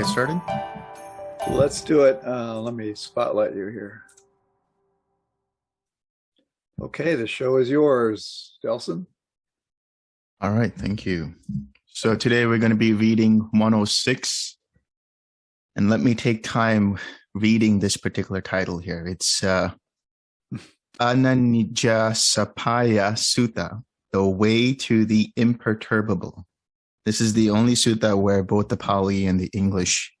we get started? Let's do it. Uh, let me spotlight you here. Okay, the show is yours, Delson. All right, thank you. So today we're going to be reading 106. And let me take time reading this particular title here. It's uh, Ananijasapaya Sutta, the way to the imperturbable. This is the only sutta where both the Pali and the English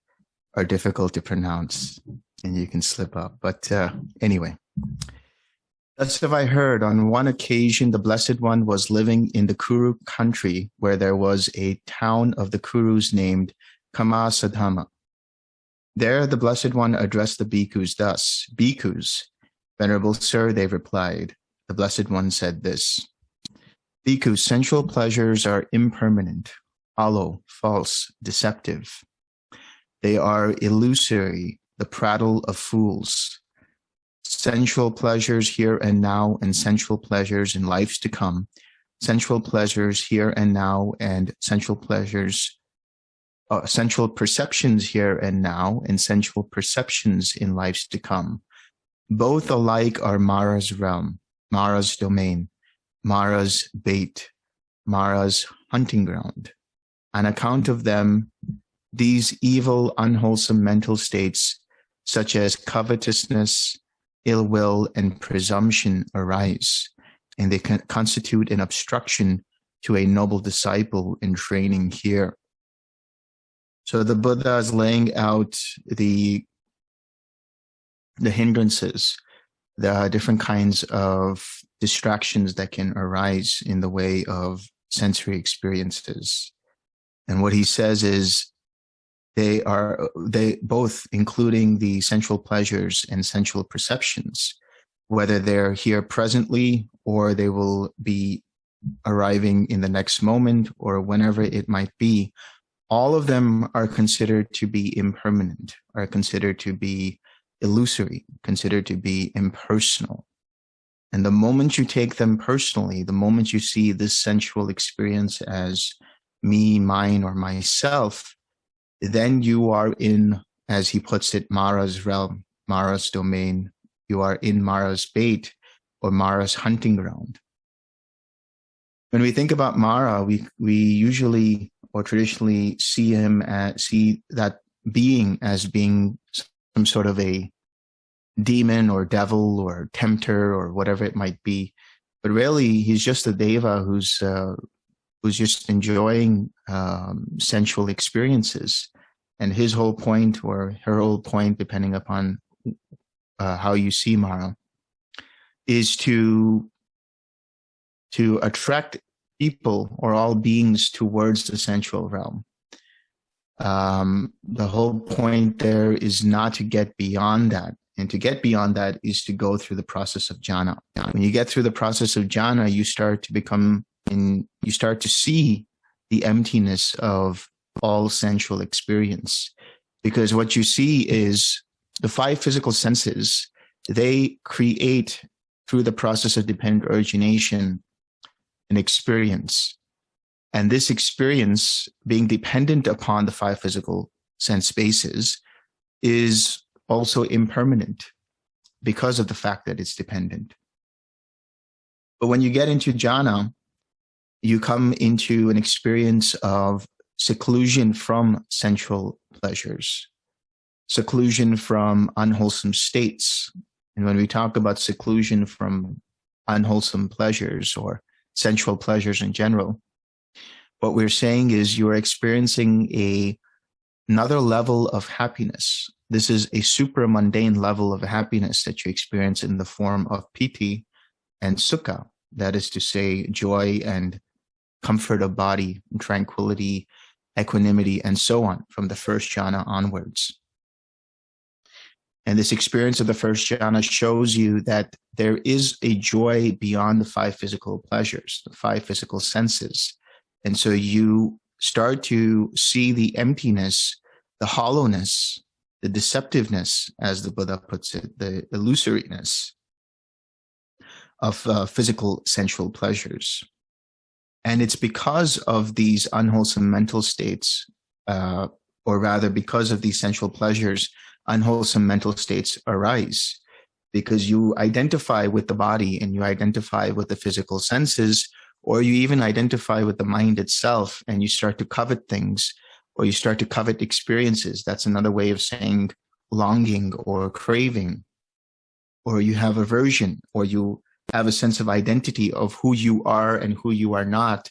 are difficult to pronounce and you can slip up. But uh, anyway, thus have I heard on one occasion the Blessed One was living in the Kuru country where there was a town of the Kurus named Kammasadhamma. There the Blessed One addressed the bhikkhus thus, Bhikkhus, Venerable Sir, they replied. The Blessed One said this, Bhikkhus, sensual pleasures are impermanent, hollow, false, deceptive. They are illusory, the prattle of fools. Sensual pleasures here and now and sensual pleasures in lives to come. Sensual pleasures here and now and sensual pleasures, uh, sensual perceptions here and now and sensual perceptions in lives to come. Both alike are Mara's realm, Mara's domain, Mara's bait, Mara's hunting ground. On account of them, these evil, unwholesome mental states, such as covetousness, ill will, and presumption arise, and they constitute an obstruction to a noble disciple in training here. So the Buddha is laying out the, the hindrances, the different kinds of distractions that can arise in the way of sensory experiences. And what he says is they are they both including the sensual pleasures and sensual perceptions whether they're here presently or they will be arriving in the next moment or whenever it might be all of them are considered to be impermanent are considered to be illusory considered to be impersonal. And the moment you take them personally the moment you see this sensual experience as me mine or myself then you are in, as he puts it, Mara's realm, Mara's domain. You are in Mara's bait or Mara's hunting ground. When we think about Mara, we, we usually or traditionally see him as, see that being as being some sort of a demon or devil or tempter or whatever it might be. But really, he's just a deva who's uh, who's just enjoying um, sensual experiences. And his whole point or her whole point, depending upon uh, how you see Mara, is to to attract people or all beings towards the sensual realm. Um, the whole point there is not to get beyond that. And to get beyond that is to go through the process of jhana. When you get through the process of jhana, you start to become and you start to see the emptiness of all sensual experience. Because what you see is the five physical senses, they create through the process of dependent origination an experience. And this experience being dependent upon the five physical sense spaces is also impermanent because of the fact that it's dependent. But when you get into jhana, you come into an experience of seclusion from sensual pleasures, seclusion from unwholesome states. And when we talk about seclusion from unwholesome pleasures or sensual pleasures in general, what we're saying is you're experiencing a another level of happiness. This is a super mundane level of happiness that you experience in the form of piti and sukha. That is to say, joy and comfort of body, tranquility, equanimity, and so on from the first jhana onwards. And this experience of the first jhana shows you that there is a joy beyond the five physical pleasures, the five physical senses. And so you start to see the emptiness, the hollowness, the deceptiveness, as the Buddha puts it, the illusoriness of uh, physical sensual pleasures. And it's because of these unwholesome mental states, uh, or rather because of these sensual pleasures, unwholesome mental states arise because you identify with the body and you identify with the physical senses, or you even identify with the mind itself and you start to covet things or you start to covet experiences. That's another way of saying longing or craving, or you have aversion, or you have a sense of identity of who you are and who you are not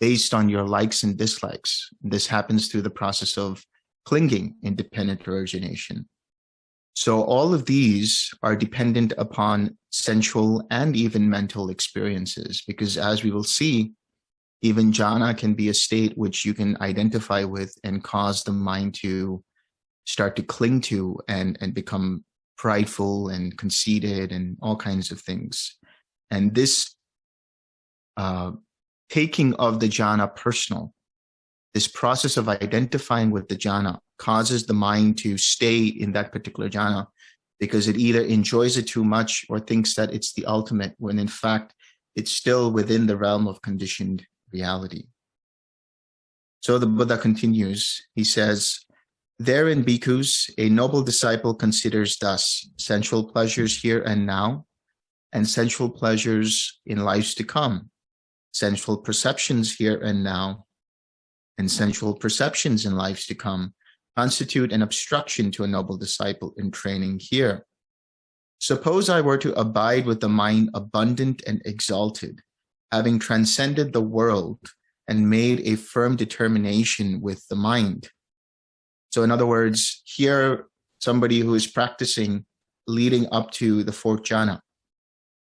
based on your likes and dislikes. This happens through the process of clinging, independent origination. So all of these are dependent upon sensual and even mental experiences, because as we will see, even jhana can be a state which you can identify with and cause the mind to start to cling to and, and become prideful and conceited and all kinds of things. And this uh, taking of the jhana personal, this process of identifying with the jhana causes the mind to stay in that particular jhana because it either enjoys it too much or thinks that it's the ultimate when in fact it's still within the realm of conditioned reality. So the Buddha continues, he says, Therein, bhikkhus, a noble disciple considers thus sensual pleasures here and now, and sensual pleasures in lives to come, sensual perceptions here and now, and sensual perceptions in lives to come, constitute an obstruction to a noble disciple in training here. Suppose I were to abide with the mind abundant and exalted, having transcended the world and made a firm determination with the mind so in other words, here, somebody who is practicing leading up to the fourth jhana.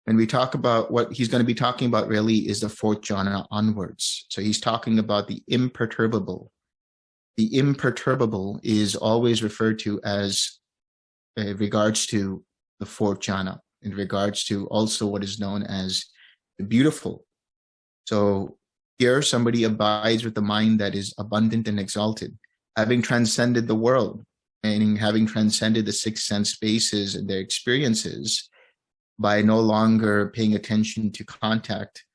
When we talk about what he's going to be talking about really is the fourth jhana onwards. So he's talking about the imperturbable. The imperturbable is always referred to as uh, regards to the fourth jhana, in regards to also what is known as the beautiful. So here somebody abides with the mind that is abundant and exalted having transcended the world, meaning having transcended the six sense spaces and their experiences by no longer paying attention to contact,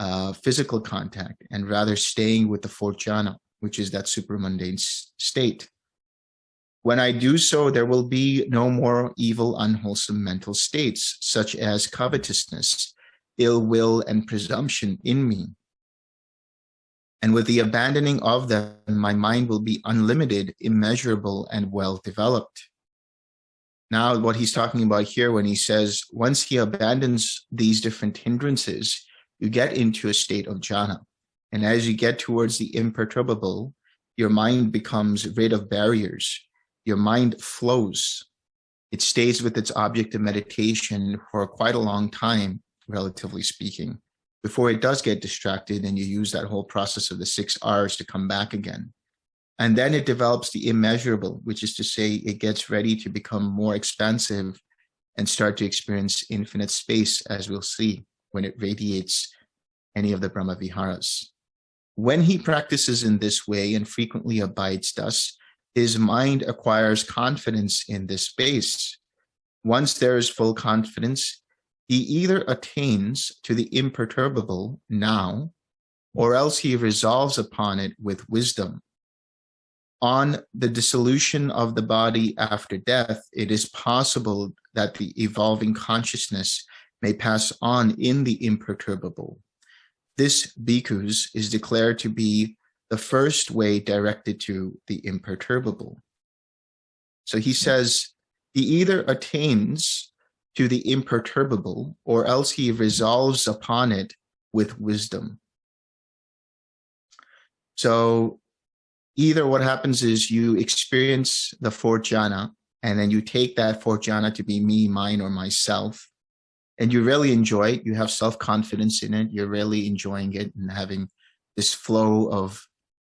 uh, physical contact, and rather staying with the fourth jhana, which is that supramundane state. When I do so, there will be no more evil, unwholesome mental states, such as covetousness, ill will, and presumption in me. And with the abandoning of them, my mind will be unlimited, immeasurable, and well developed. Now, what he's talking about here when he says, once he abandons these different hindrances, you get into a state of jhana. And as you get towards the imperturbable, your mind becomes rid of barriers. Your mind flows. It stays with its object of meditation for quite a long time, relatively speaking before it does get distracted and you use that whole process of the six R's to come back again. And then it develops the immeasurable, which is to say it gets ready to become more expansive and start to experience infinite space, as we'll see when it radiates any of the Brahma Viharas. When he practices in this way and frequently abides thus, his mind acquires confidence in this space. Once there is full confidence, he either attains to the imperturbable now, or else he resolves upon it with wisdom. On the dissolution of the body after death, it is possible that the evolving consciousness may pass on in the imperturbable. This bhikkhus is declared to be the first way directed to the imperturbable. So he hmm. says, he either attains to the imperturbable, or else he resolves upon it with wisdom. So either what happens is you experience the fourth jhana, and then you take that fourth jhana to be me, mine, or myself, and you really enjoy it. You have self-confidence in it. You're really enjoying it and having this flow of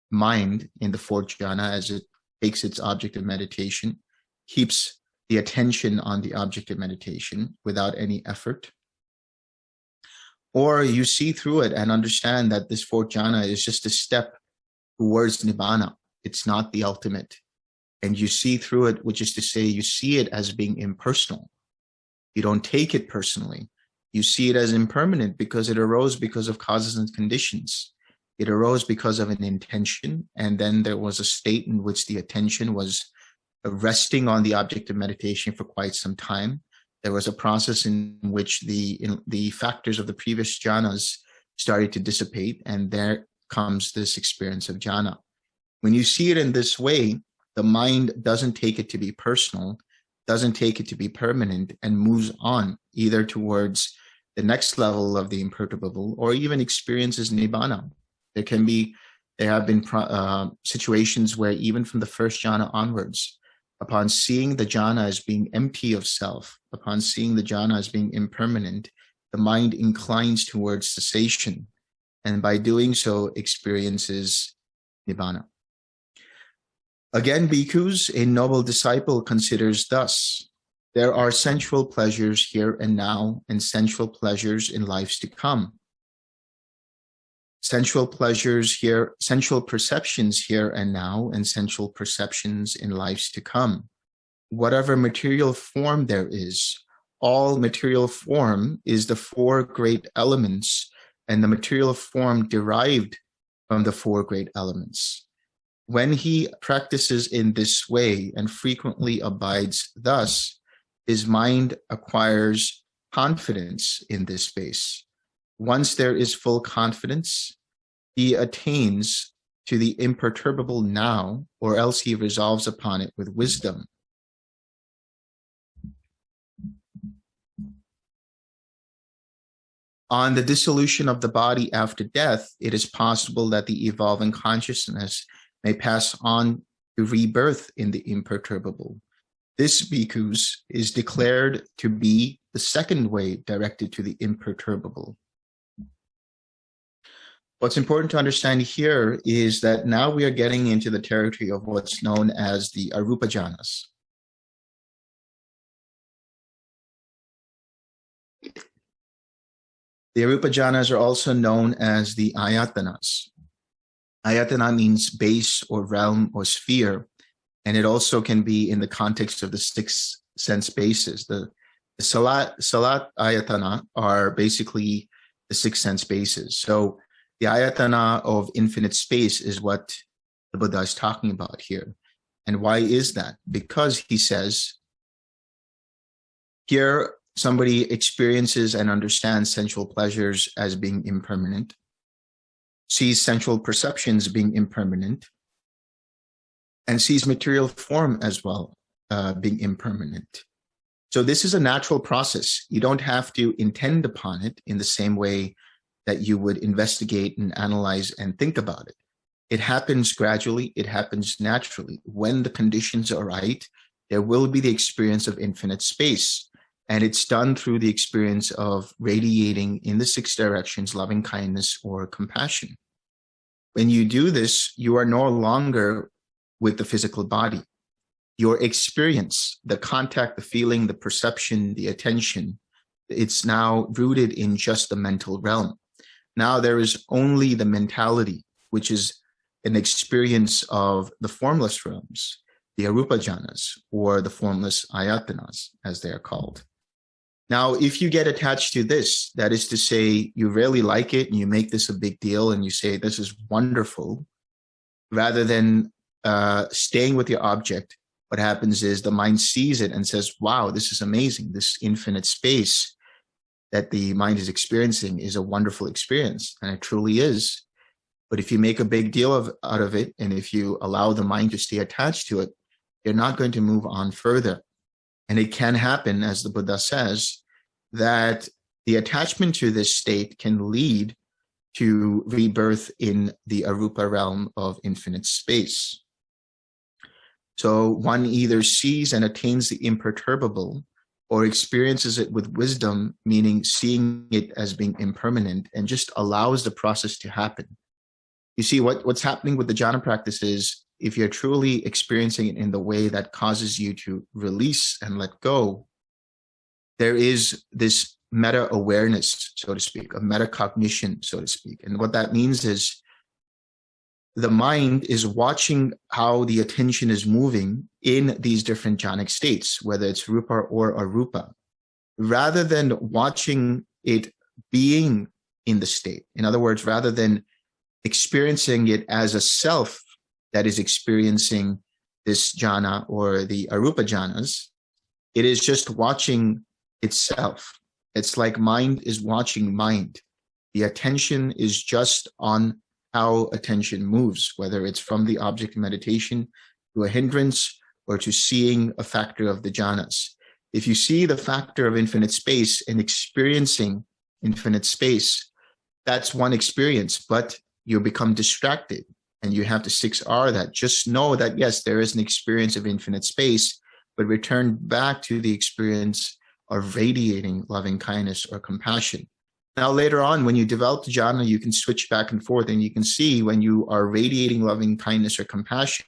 mind in the fourth jhana as it takes its object of meditation, keeps the attention on the object of meditation without any effort. Or you see through it and understand that this fourth jhana is just a step towards nibbana. It's not the ultimate. And you see through it, which is to say, you see it as being impersonal. You don't take it personally. You see it as impermanent because it arose because of causes and conditions. It arose because of an intention, and then there was a state in which the attention was resting on the object of meditation for quite some time. There was a process in which the in, the factors of the previous jhanas started to dissipate, and there comes this experience of jhana. When you see it in this way, the mind doesn't take it to be personal, doesn't take it to be permanent, and moves on either towards the next level of the imperturbable or even experiences nibbana. There can be, there have been uh, situations where even from the first jhana onwards, upon seeing the jhana as being empty of self, upon seeing the jhana as being impermanent, the mind inclines towards cessation, and by doing so experiences nibbana. Again, bhikkhus, a noble disciple considers thus, there are sensual pleasures here and now and sensual pleasures in lives to come. Sensual pleasures here, sensual perceptions here and now and sensual perceptions in lives to come. Whatever material form there is, all material form is the four great elements and the material form derived from the four great elements. When he practices in this way and frequently abides thus, his mind acquires confidence in this space. Once there is full confidence, he attains to the imperturbable now, or else he resolves upon it with wisdom. On the dissolution of the body after death, it is possible that the evolving consciousness may pass on to rebirth in the imperturbable. This bhikkhus is declared to be the second way directed to the imperturbable. What's important to understand here is that now we are getting into the territory of what's known as the Arupa jhanas. The Arupa jhanas are also known as the ayatanas. Ayatana means base or realm or sphere, and it also can be in the context of the six sense bases. The, the salat, salat ayatana are basically the six sense bases. So the ayatana of infinite space is what the Buddha is talking about here. And why is that? Because he says, here somebody experiences and understands sensual pleasures as being impermanent sees sensual perceptions being impermanent, and sees material form as well uh, being impermanent. So this is a natural process. You don't have to intend upon it in the same way that you would investigate and analyze and think about it. It happens gradually, it happens naturally. When the conditions are right, there will be the experience of infinite space. And it's done through the experience of radiating in the six directions, loving kindness or compassion. When you do this, you are no longer with the physical body. Your experience, the contact, the feeling, the perception, the attention, it's now rooted in just the mental realm. Now there is only the mentality, which is an experience of the formless realms the arupa jhanas or the formless ayatanas as they are called. Now, if you get attached to this, that is to say, you really like it and you make this a big deal and you say, this is wonderful, rather than uh, staying with your object, what happens is the mind sees it and says, wow, this is amazing. This infinite space that the mind is experiencing is a wonderful experience. And it truly is. But if you make a big deal of, out of it, and if you allow the mind to stay attached to it, you're not going to move on further. And it can happen, as the Buddha says, that the attachment to this state can lead to rebirth in the arupa realm of infinite space. So one either sees and attains the imperturbable or experiences it with wisdom, meaning seeing it as being impermanent and just allows the process to happen. You see what, what's happening with the jhana practice is if you're truly experiencing it in the way that causes you to release and let go, there is this meta awareness, so to speak, a metacognition, so to speak. And what that means is the mind is watching how the attention is moving in these different jhanic states, whether it's rupa or arupa, rather than watching it being in the state. In other words, rather than experiencing it as a self that is experiencing this jhana or the arupa jhanas. It is just watching itself. It's like mind is watching mind. The attention is just on how attention moves, whether it's from the object of meditation to a hindrance or to seeing a factor of the jhanas. If you see the factor of infinite space and experiencing infinite space, that's one experience, but you become distracted and you have to 6R that. Just know that, yes, there is an experience of infinite space, but return back to the experience of radiating loving kindness or compassion. Now, later on, when you develop the jhana, you can switch back and forth and you can see when you are radiating loving kindness or compassion,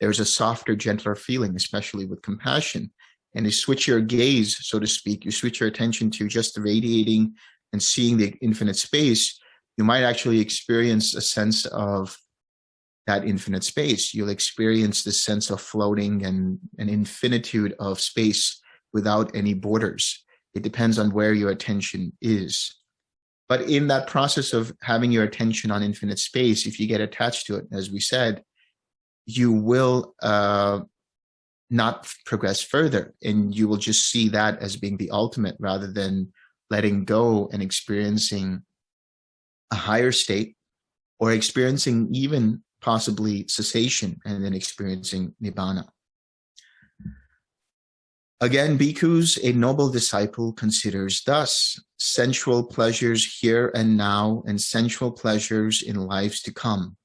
there's a softer, gentler feeling, especially with compassion. And you switch your gaze, so to speak, you switch your attention to just radiating and seeing the infinite space, you might actually experience a sense of that infinite space. You'll experience this sense of floating and an infinitude of space without any borders. It depends on where your attention is. But in that process of having your attention on infinite space, if you get attached to it, as we said, you will uh, not progress further and you will just see that as being the ultimate rather than letting go and experiencing a higher state or experiencing even possibly cessation and then experiencing nibbana. Again, bhikkhus, a noble disciple considers thus sensual pleasures here and now and sensual pleasures in lives to come.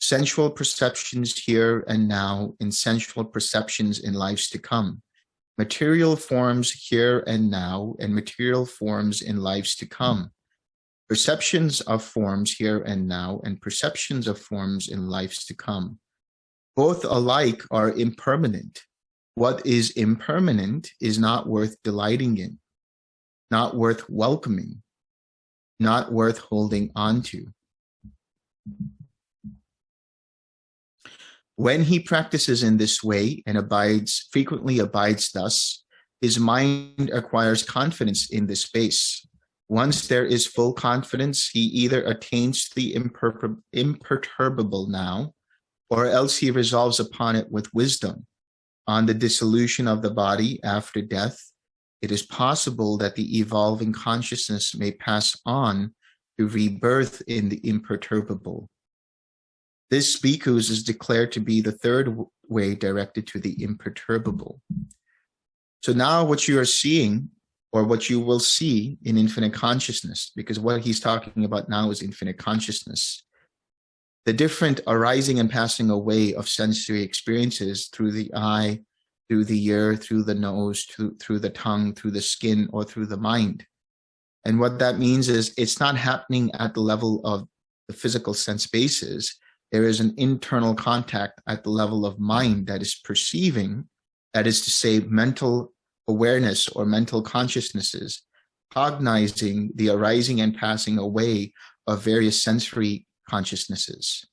Sensual perceptions here and now and sensual perceptions in lives to come. Material forms here and now and material forms in lives to come. Perceptions of forms here and now and perceptions of forms in lives to come. Both alike are impermanent what is impermanent is not worth delighting in, not worth welcoming, not worth holding on to. When he practices in this way and abides, frequently abides thus, his mind acquires confidence in this space. Once there is full confidence, he either attains the imperturbable now, or else he resolves upon it with wisdom on the dissolution of the body after death, it is possible that the evolving consciousness may pass on to rebirth in the imperturbable. This bhikkhus is declared to be the third way directed to the imperturbable. So now what you are seeing or what you will see in infinite consciousness, because what he's talking about now is infinite consciousness the different arising and passing away of sensory experiences through the eye, through the ear, through the nose, through, through the tongue, through the skin, or through the mind. And what that means is it's not happening at the level of the physical sense bases. There is an internal contact at the level of mind that is perceiving, that is to say mental awareness or mental consciousnesses, cognizing the arising and passing away of various sensory consciousnesses.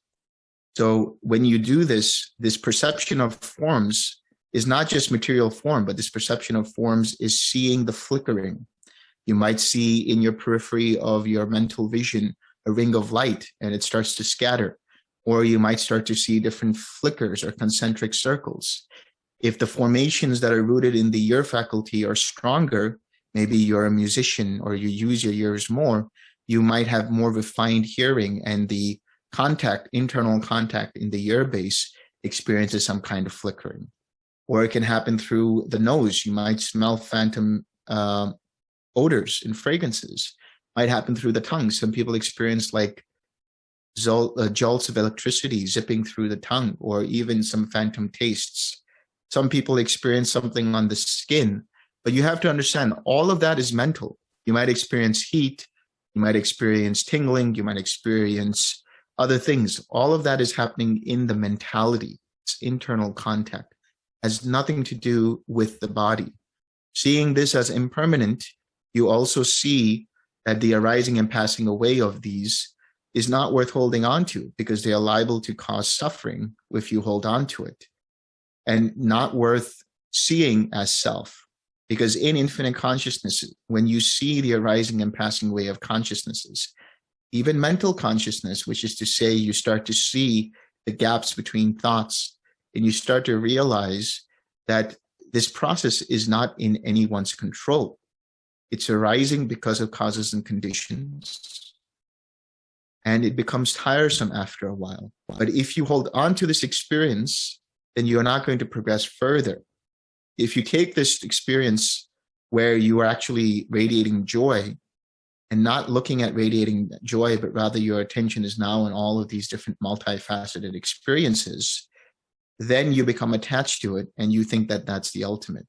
So when you do this, this perception of forms is not just material form, but this perception of forms is seeing the flickering. You might see in your periphery of your mental vision a ring of light and it starts to scatter. Or you might start to see different flickers or concentric circles. If the formations that are rooted in the ear faculty are stronger, maybe you're a musician or you use your ears more, you might have more refined hearing and the contact, internal contact in the ear base experiences some kind of flickering. Or it can happen through the nose. You might smell phantom uh, odors and fragrances. Might happen through the tongue. Some people experience like uh, jolts of electricity zipping through the tongue or even some phantom tastes. Some people experience something on the skin, but you have to understand all of that is mental. You might experience heat, you might experience tingling, you might experience other things. All of that is happening in the mentality. It's internal contact, has nothing to do with the body. Seeing this as impermanent, you also see that the arising and passing away of these is not worth holding on to because they are liable to cause suffering if you hold on to it and not worth seeing as self because in infinite consciousness, when you see the arising and passing away of consciousnesses, even mental consciousness, which is to say you start to see the gaps between thoughts and you start to realize that this process is not in anyone's control. It's arising because of causes and conditions. And it becomes tiresome after a while. But if you hold on to this experience, then you're not going to progress further. If you take this experience where you are actually radiating joy and not looking at radiating joy, but rather your attention is now in all of these different multifaceted experiences, then you become attached to it and you think that that's the ultimate.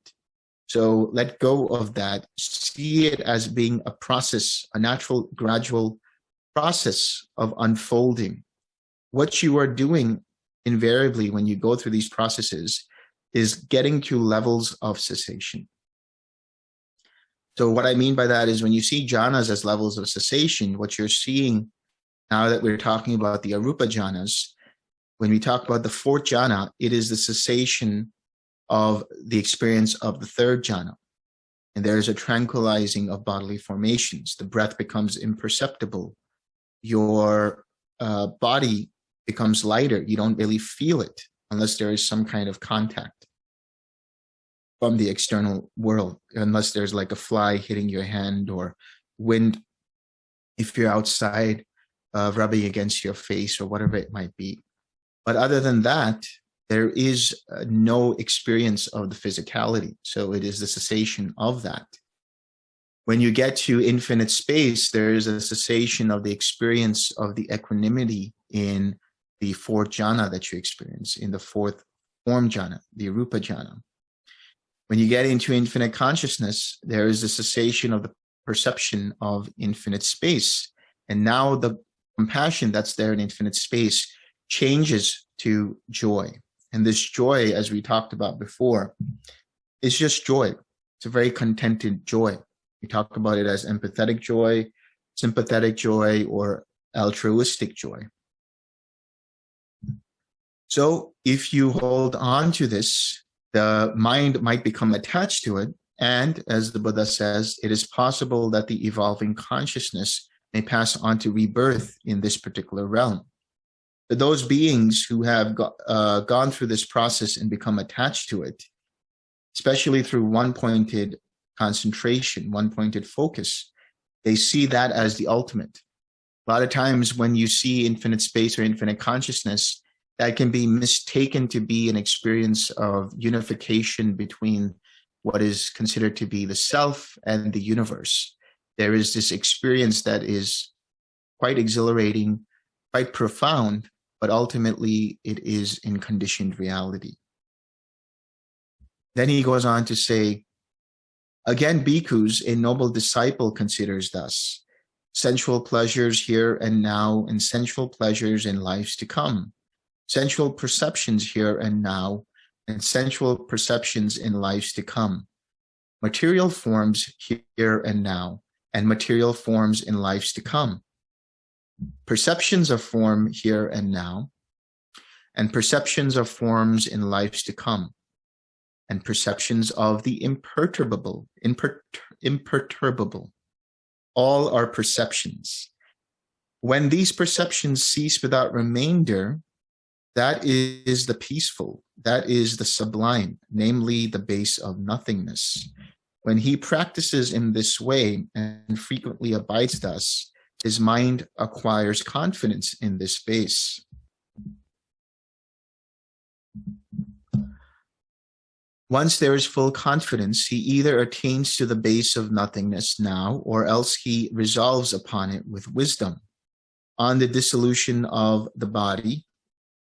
So let go of that. See it as being a process, a natural, gradual process of unfolding. What you are doing invariably when you go through these processes is getting to levels of cessation. So what I mean by that is when you see jhanas as levels of cessation, what you're seeing now that we're talking about the arupa jhanas, when we talk about the fourth jhana, it is the cessation of the experience of the third jhana. And there's a tranquilizing of bodily formations. The breath becomes imperceptible. Your uh, body becomes lighter. You don't really feel it unless there is some kind of contact from the external world, unless there's like a fly hitting your hand or wind if you're outside uh, rubbing against your face or whatever it might be. But other than that, there is uh, no experience of the physicality. So it is the cessation of that. When you get to infinite space, there is a cessation of the experience of the equanimity in the fourth jhana that you experience, in the fourth form jhana, the rupa jhana. When you get into infinite consciousness, there is a cessation of the perception of infinite space. And now the compassion that's there in infinite space changes to joy. And this joy, as we talked about before, is just joy. It's a very contented joy. We talk about it as empathetic joy, sympathetic joy, or altruistic joy. So if you hold on to this, the mind might become attached to it. And as the Buddha says, it is possible that the evolving consciousness may pass on to rebirth in this particular realm those beings who have go, uh, gone through this process and become attached to it, especially through one-pointed concentration, one-pointed focus, they see that as the ultimate. A lot of times when you see infinite space or infinite consciousness, that can be mistaken to be an experience of unification between what is considered to be the self and the universe. There is this experience that is quite exhilarating, quite profound, but ultimately it is in conditioned reality. Then he goes on to say, again, bhikkhus, a noble disciple considers thus, sensual pleasures here and now and sensual pleasures in lives to come, sensual perceptions here and now and sensual perceptions in lives to come, material forms here and now and material forms in lives to come, perceptions of form here and now, and perceptions of forms in lives to come, and perceptions of the imperturbable, imper imperturbable. All are perceptions. When these perceptions cease without remainder, that is the peaceful, that is the sublime, namely the base of nothingness. When he practices in this way and frequently abides thus, his mind acquires confidence in this base. Once there is full confidence, he either attains to the base of nothingness now, or else he resolves upon it with wisdom. On the dissolution of the body,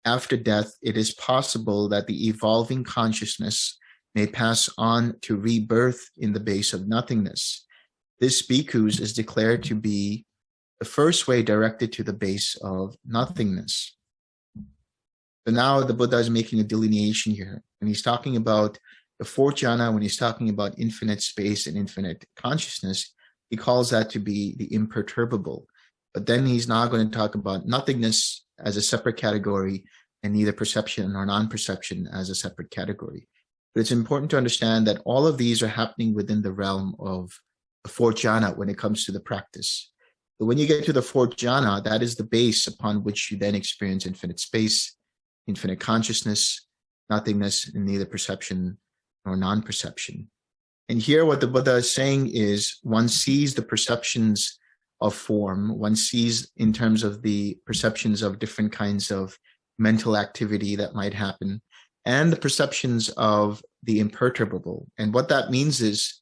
after death, it is possible that the evolving consciousness may pass on to rebirth in the base of nothingness. This bhikkhus is declared to be the first way directed to the base of nothingness. So now the Buddha is making a delineation here. When he's talking about the fourth jhana, when he's talking about infinite space and infinite consciousness, he calls that to be the imperturbable. But then he's now going to talk about nothingness as a separate category and neither perception nor non-perception as a separate category. But it's important to understand that all of these are happening within the realm of the fourth jhana when it comes to the practice But when you get to the fourth jhana, that is the base upon which you then experience infinite space, infinite consciousness, nothingness, and neither perception nor non-perception. And here what the Buddha is saying is one sees the perceptions of form, one sees in terms of the perceptions of different kinds of mental activity that might happen, and the perceptions of the imperturbable. And what that means is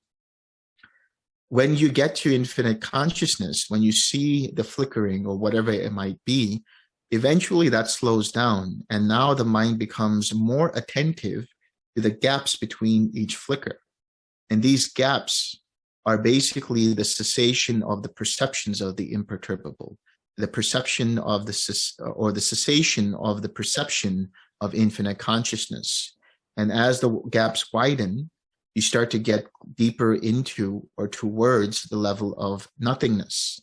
when you get to infinite consciousness, when you see the flickering or whatever it might be, eventually that slows down. And now the mind becomes more attentive to the gaps between each flicker. And these gaps are basically the cessation of the perceptions of the imperturbable, the perception of the, or the cessation of the perception of infinite consciousness. And as the gaps widen, you start to get deeper into or towards the level of nothingness.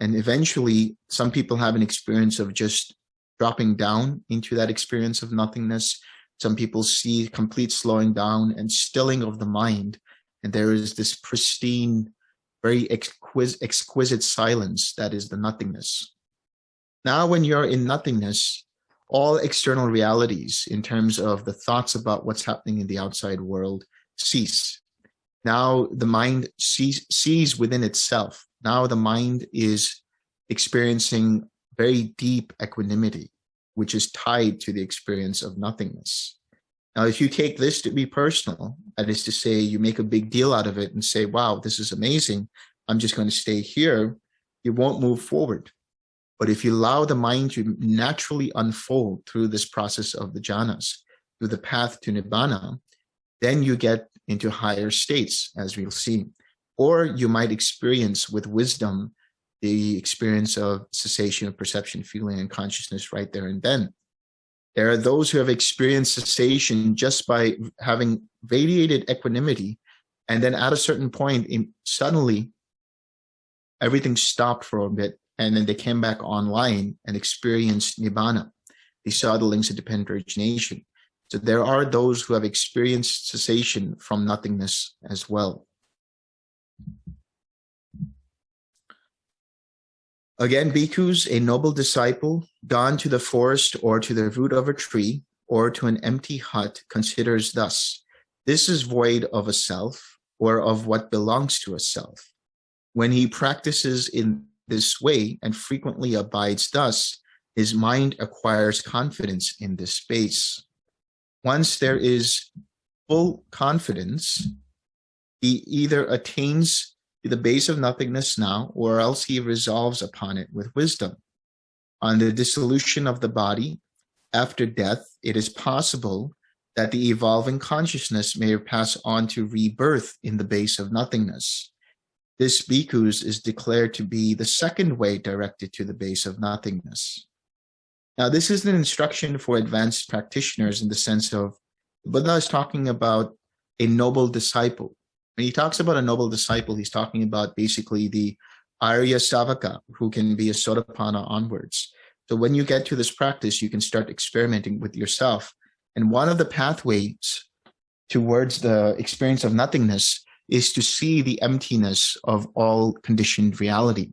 And eventually, some people have an experience of just dropping down into that experience of nothingness. Some people see complete slowing down and stilling of the mind. And there is this pristine, very exquisite, exquisite silence that is the nothingness. Now, when you're in nothingness, all external realities in terms of the thoughts about what's happening in the outside world cease. Now the mind sees, sees within itself. Now the mind is experiencing very deep equanimity, which is tied to the experience of nothingness. Now, if you take this to be personal, that is to say, you make a big deal out of it and say, wow, this is amazing. I'm just going to stay here. You won't move forward. But if you allow the mind to naturally unfold through this process of the jhanas, through the path to nibbana, then you get into higher states, as we'll see. Or you might experience with wisdom the experience of cessation of perception, feeling, and consciousness right there and then. There are those who have experienced cessation just by having radiated equanimity, and then at a certain point, in, suddenly everything stopped for a bit, and then they came back online and experienced nibbana. They saw the links of dependent origination. So there are those who have experienced cessation from nothingness as well. Again, bhikkhus, a noble disciple, gone to the forest or to the root of a tree or to an empty hut, considers thus, this is void of a self or of what belongs to a self. When he practices in this way and frequently abides thus, his mind acquires confidence in this space once there is full confidence, he either attains the base of nothingness now, or else he resolves upon it with wisdom. On the dissolution of the body, after death, it is possible that the evolving consciousness may pass on to rebirth in the base of nothingness. This bhikkhus is declared to be the second way directed to the base of nothingness. Now, this is an instruction for advanced practitioners in the sense of Buddha is talking about a noble disciple. When he talks about a noble disciple, he's talking about basically the Arya Savaka, who can be a Sotapanna onwards. So when you get to this practice, you can start experimenting with yourself. And one of the pathways towards the experience of nothingness is to see the emptiness of all conditioned reality.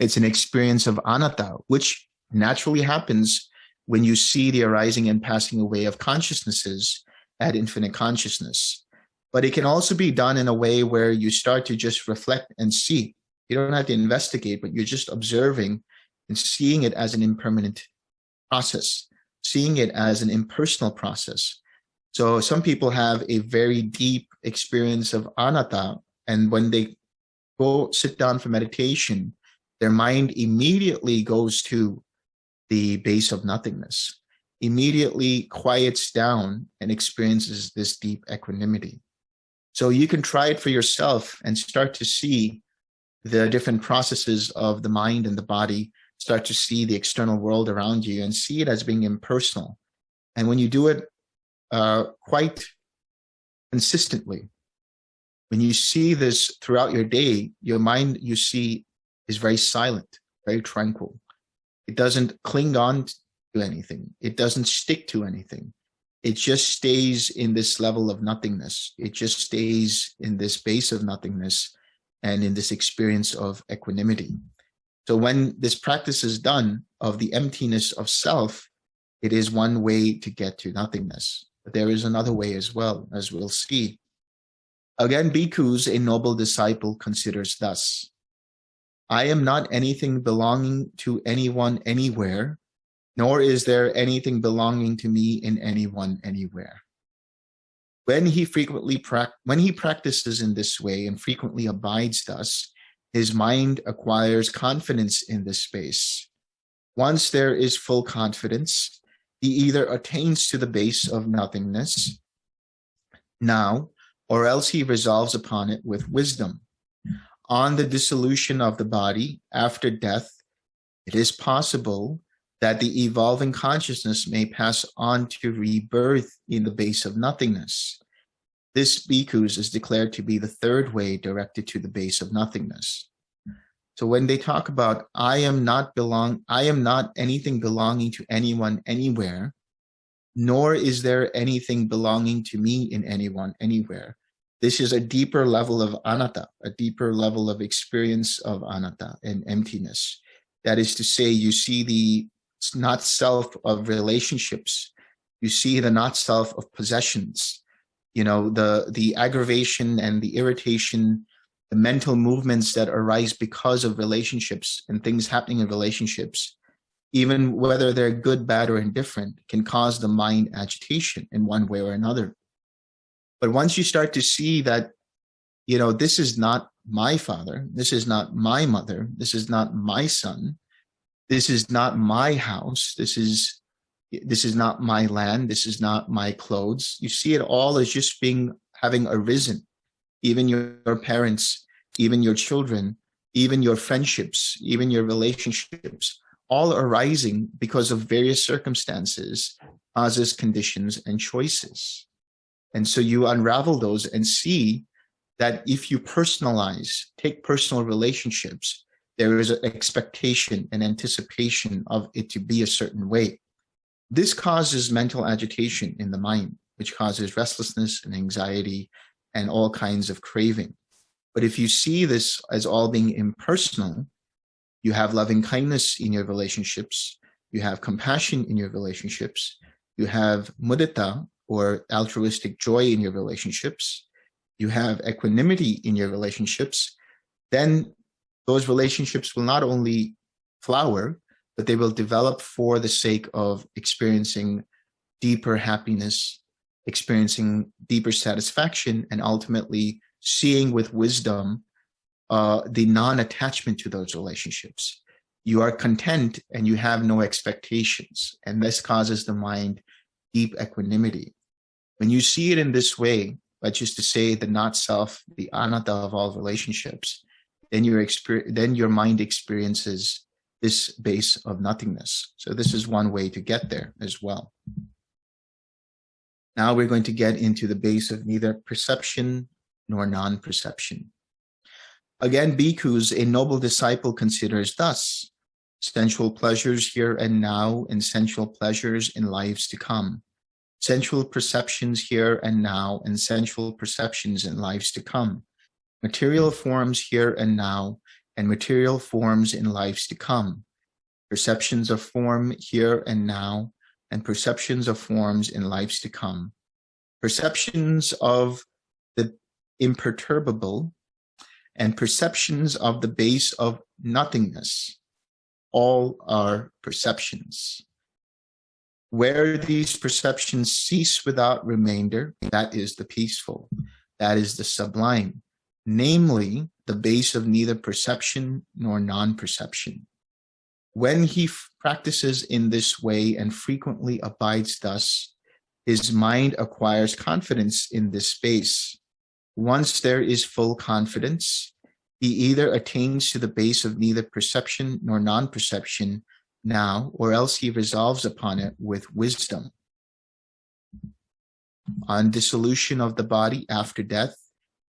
It's an experience of anatta, which naturally happens when you see the arising and passing away of consciousnesses at infinite consciousness. But it can also be done in a way where you start to just reflect and see. You don't have to investigate, but you're just observing and seeing it as an impermanent process, seeing it as an impersonal process. So some people have a very deep experience of anatta, and when they go sit down for meditation, their mind immediately goes to the base of nothingness, immediately quiets down and experiences this deep equanimity. So you can try it for yourself and start to see the different processes of the mind and the body, start to see the external world around you and see it as being impersonal. And when you do it uh, quite consistently, when you see this throughout your day, your mind you see is very silent, very tranquil. It doesn't cling on to anything. It doesn't stick to anything. It just stays in this level of nothingness. It just stays in this base of nothingness and in this experience of equanimity. So when this practice is done of the emptiness of self, it is one way to get to nothingness. But there is another way as well, as we'll see. Again, bhikkhus, a noble disciple, considers thus. I am not anything belonging to anyone anywhere, nor is there anything belonging to me in anyone anywhere. When he frequently when he practices in this way and frequently abides thus, his mind acquires confidence in this space. Once there is full confidence, he either attains to the base of nothingness now, or else he resolves upon it with wisdom. On the dissolution of the body after death, it is possible that the evolving consciousness may pass on to rebirth in the base of nothingness. This bhikkhus is declared to be the third way directed to the base of nothingness. So when they talk about, I am not belong, I am not anything belonging to anyone anywhere, nor is there anything belonging to me in anyone anywhere. This is a deeper level of anatta, a deeper level of experience of anatta and emptiness. That is to say, you see the not self of relationships. You see the not self of possessions you know, the, the aggravation and the irritation, the mental movements that arise because of relationships and things happening in relationships, even whether they're good, bad, or indifferent, can cause the mind agitation in one way or another. But once you start to see that, you know, this is not my father, this is not my mother, this is not my son, this is not my house, this is this is not my land, this is not my clothes. You see it all as just being having arisen, even your, your parents, even your children, even your friendships, even your relationships, all arising because of various circumstances, causes, conditions, and choices. And so you unravel those and see that if you personalize, take personal relationships, there is an expectation and anticipation of it to be a certain way. This causes mental agitation in the mind, which causes restlessness and anxiety and all kinds of craving. But if you see this as all being impersonal, you have loving kindness in your relationships, you have compassion in your relationships, you have mudita or altruistic joy in your relationships, you have equanimity in your relationships, then those relationships will not only flower, but they will develop for the sake of experiencing deeper happiness, experiencing deeper satisfaction, and ultimately seeing with wisdom uh, the non-attachment to those relationships. You are content and you have no expectations, and this causes the mind deep equanimity. When you see it in this way, which is to say the not self, the anatta of all relationships, then your then your mind experiences this base of nothingness. So this is one way to get there as well. Now we're going to get into the base of neither perception nor non-perception. Again, bhikkhus, a noble disciple considers thus, sensual pleasures here and now and sensual pleasures in lives to come, sensual perceptions here and now and sensual perceptions in lives to come, material forms here and now and material forms in lives to come, perceptions of form here and now, and perceptions of forms in lives to come, perceptions of the imperturbable, and perceptions of the base of nothingness. All are perceptions. Where these perceptions cease without remainder, that is the peaceful, that is the sublime, namely the base of neither perception nor non-perception. When he practices in this way and frequently abides thus, his mind acquires confidence in this space. Once there is full confidence, he either attains to the base of neither perception nor non-perception now, or else he resolves upon it with wisdom. On dissolution of the body after death,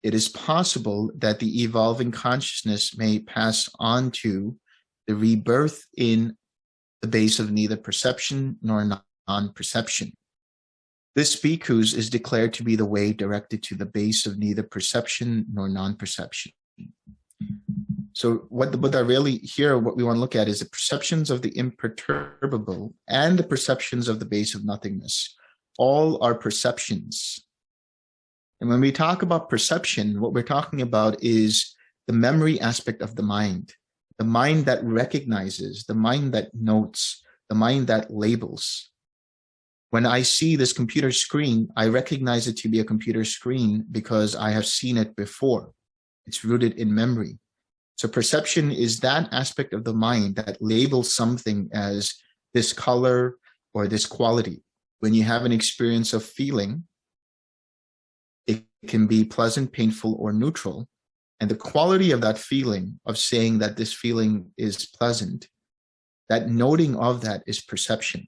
it is possible that the evolving consciousness may pass on to the rebirth in the base of neither perception nor non-perception. This bhikkhus is declared to be the way directed to the base of neither perception nor non-perception. So what the Buddha really here, what we want to look at is the perceptions of the imperturbable and the perceptions of the base of nothingness. All are perceptions. And when we talk about perception, what we're talking about is the memory aspect of the mind, the mind that recognizes, the mind that notes, the mind that labels. When I see this computer screen, I recognize it to be a computer screen because I have seen it before. It's rooted in memory. So perception is that aspect of the mind that labels something as this color or this quality. When you have an experience of feeling, can be pleasant, painful, or neutral. And the quality of that feeling, of saying that this feeling is pleasant, that noting of that is perception.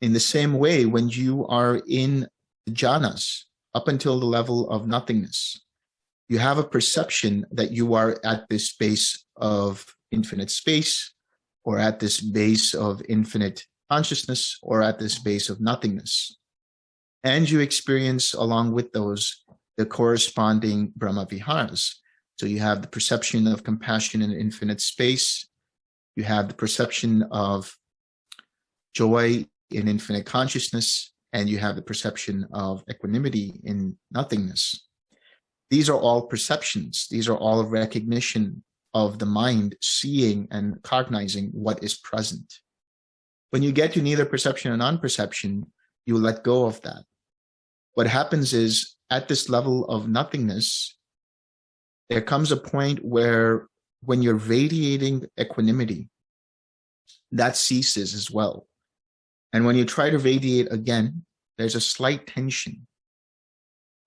In the same way, when you are in jhanas, up until the level of nothingness, you have a perception that you are at this base of infinite space or at this base of infinite consciousness or at this base of nothingness. And you experience along with those the corresponding Brahma Viharas. So you have the perception of compassion in infinite space. You have the perception of joy in infinite consciousness, and you have the perception of equanimity in nothingness. These are all perceptions. These are all recognition of the mind seeing and cognizing what is present. When you get to neither perception or non-perception, you let go of that. What happens is at this level of nothingness, there comes a point where when you're radiating equanimity, that ceases as well. And when you try to radiate again, there's a slight tension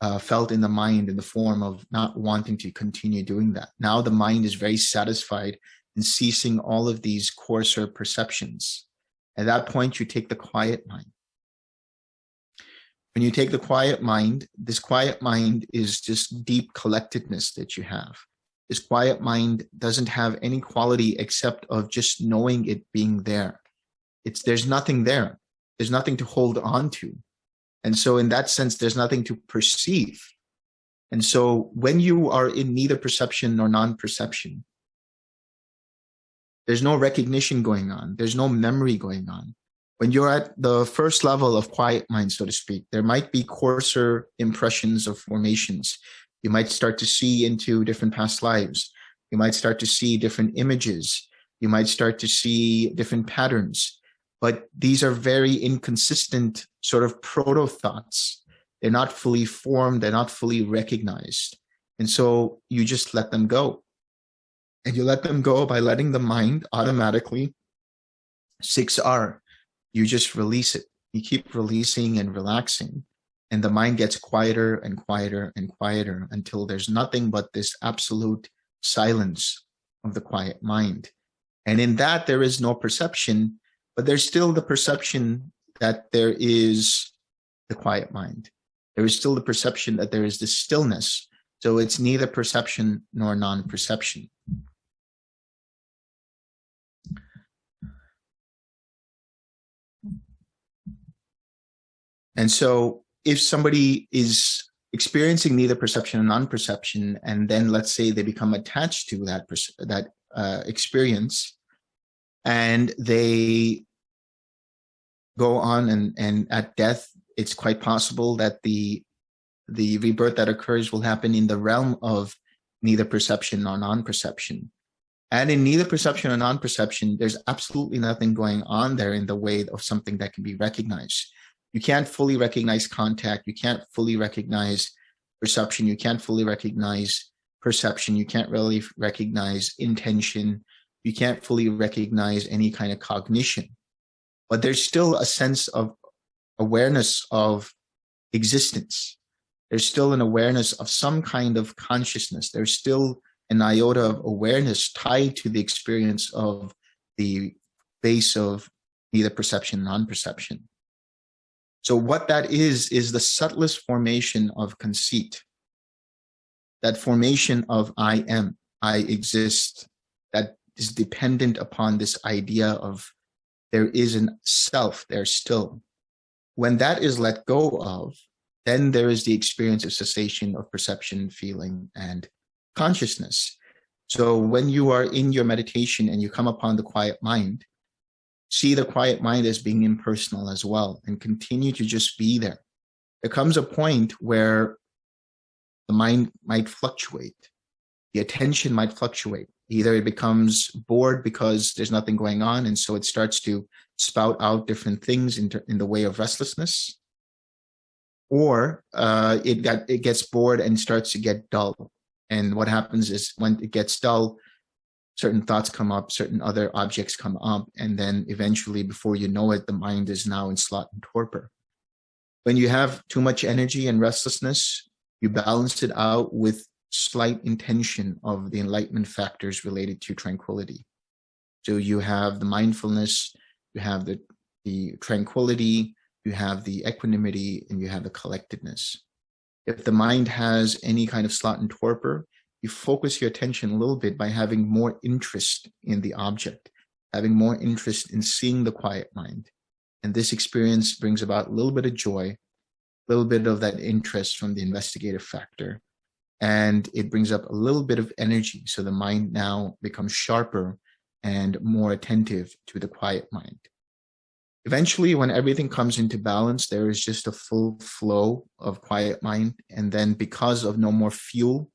uh, felt in the mind in the form of not wanting to continue doing that. Now the mind is very satisfied in ceasing all of these coarser perceptions. At that point, you take the quiet mind. When you take the quiet mind, this quiet mind is just deep collectedness that you have. This quiet mind doesn't have any quality except of just knowing it being there. It's there's nothing there. There's nothing to hold on to. And so in that sense, there's nothing to perceive. And so when you are in neither perception nor non-perception, there's no recognition going on. There's no memory going on. When you're at the first level of quiet mind, so to speak, there might be coarser impressions of formations. You might start to see into different past lives. You might start to see different images. You might start to see different patterns but these are very inconsistent sort of proto thoughts. They're not fully formed, they're not fully recognized. And so you just let them go. And you let them go by letting the mind automatically 6R. You just release it. You keep releasing and relaxing. And the mind gets quieter and quieter and quieter until there's nothing but this absolute silence of the quiet mind. And in that, there is no perception but there's still the perception that there is the quiet mind. There is still the perception that there is the stillness. So it's neither perception nor non-perception. And so if somebody is experiencing neither perception and non-perception, and then let's say they become attached to that, that uh, experience, and they go on and, and at death, it's quite possible that the, the rebirth that occurs will happen in the realm of neither perception nor non-perception. And in neither perception or non-perception, there's absolutely nothing going on there in the way of something that can be recognized. You can't fully recognize contact. You can't fully recognize perception. You can't fully recognize perception. You can't really recognize intention. You can't fully recognize any kind of cognition but there's still a sense of awareness of existence. There's still an awareness of some kind of consciousness. There's still an iota of awareness tied to the experience of the base of neither perception, non-perception. So what that is, is the subtlest formation of conceit. That formation of I am, I exist, that is dependent upon this idea of there is an self there still. When that is let go of, then there is the experience of cessation of perception, feeling, and consciousness. So when you are in your meditation and you come upon the quiet mind, see the quiet mind as being impersonal as well and continue to just be there. There comes a point where the mind might fluctuate. The attention might fluctuate. Either it becomes bored because there's nothing going on and so it starts to spout out different things in, in the way of restlessness, or uh, it got it gets bored and starts to get dull. And what happens is when it gets dull, certain thoughts come up, certain other objects come up, and then eventually, before you know it, the mind is now in sloth and torpor. When you have too much energy and restlessness, you balance it out with slight intention of the enlightenment factors related to tranquility. So you have the mindfulness, you have the, the tranquility, you have the equanimity, and you have the collectedness. If the mind has any kind of sloth and torpor, you focus your attention a little bit by having more interest in the object, having more interest in seeing the quiet mind. And this experience brings about a little bit of joy, a little bit of that interest from the investigative factor. And it brings up a little bit of energy. So the mind now becomes sharper and more attentive to the quiet mind. Eventually, when everything comes into balance, there is just a full flow of quiet mind. And then because of no more fuel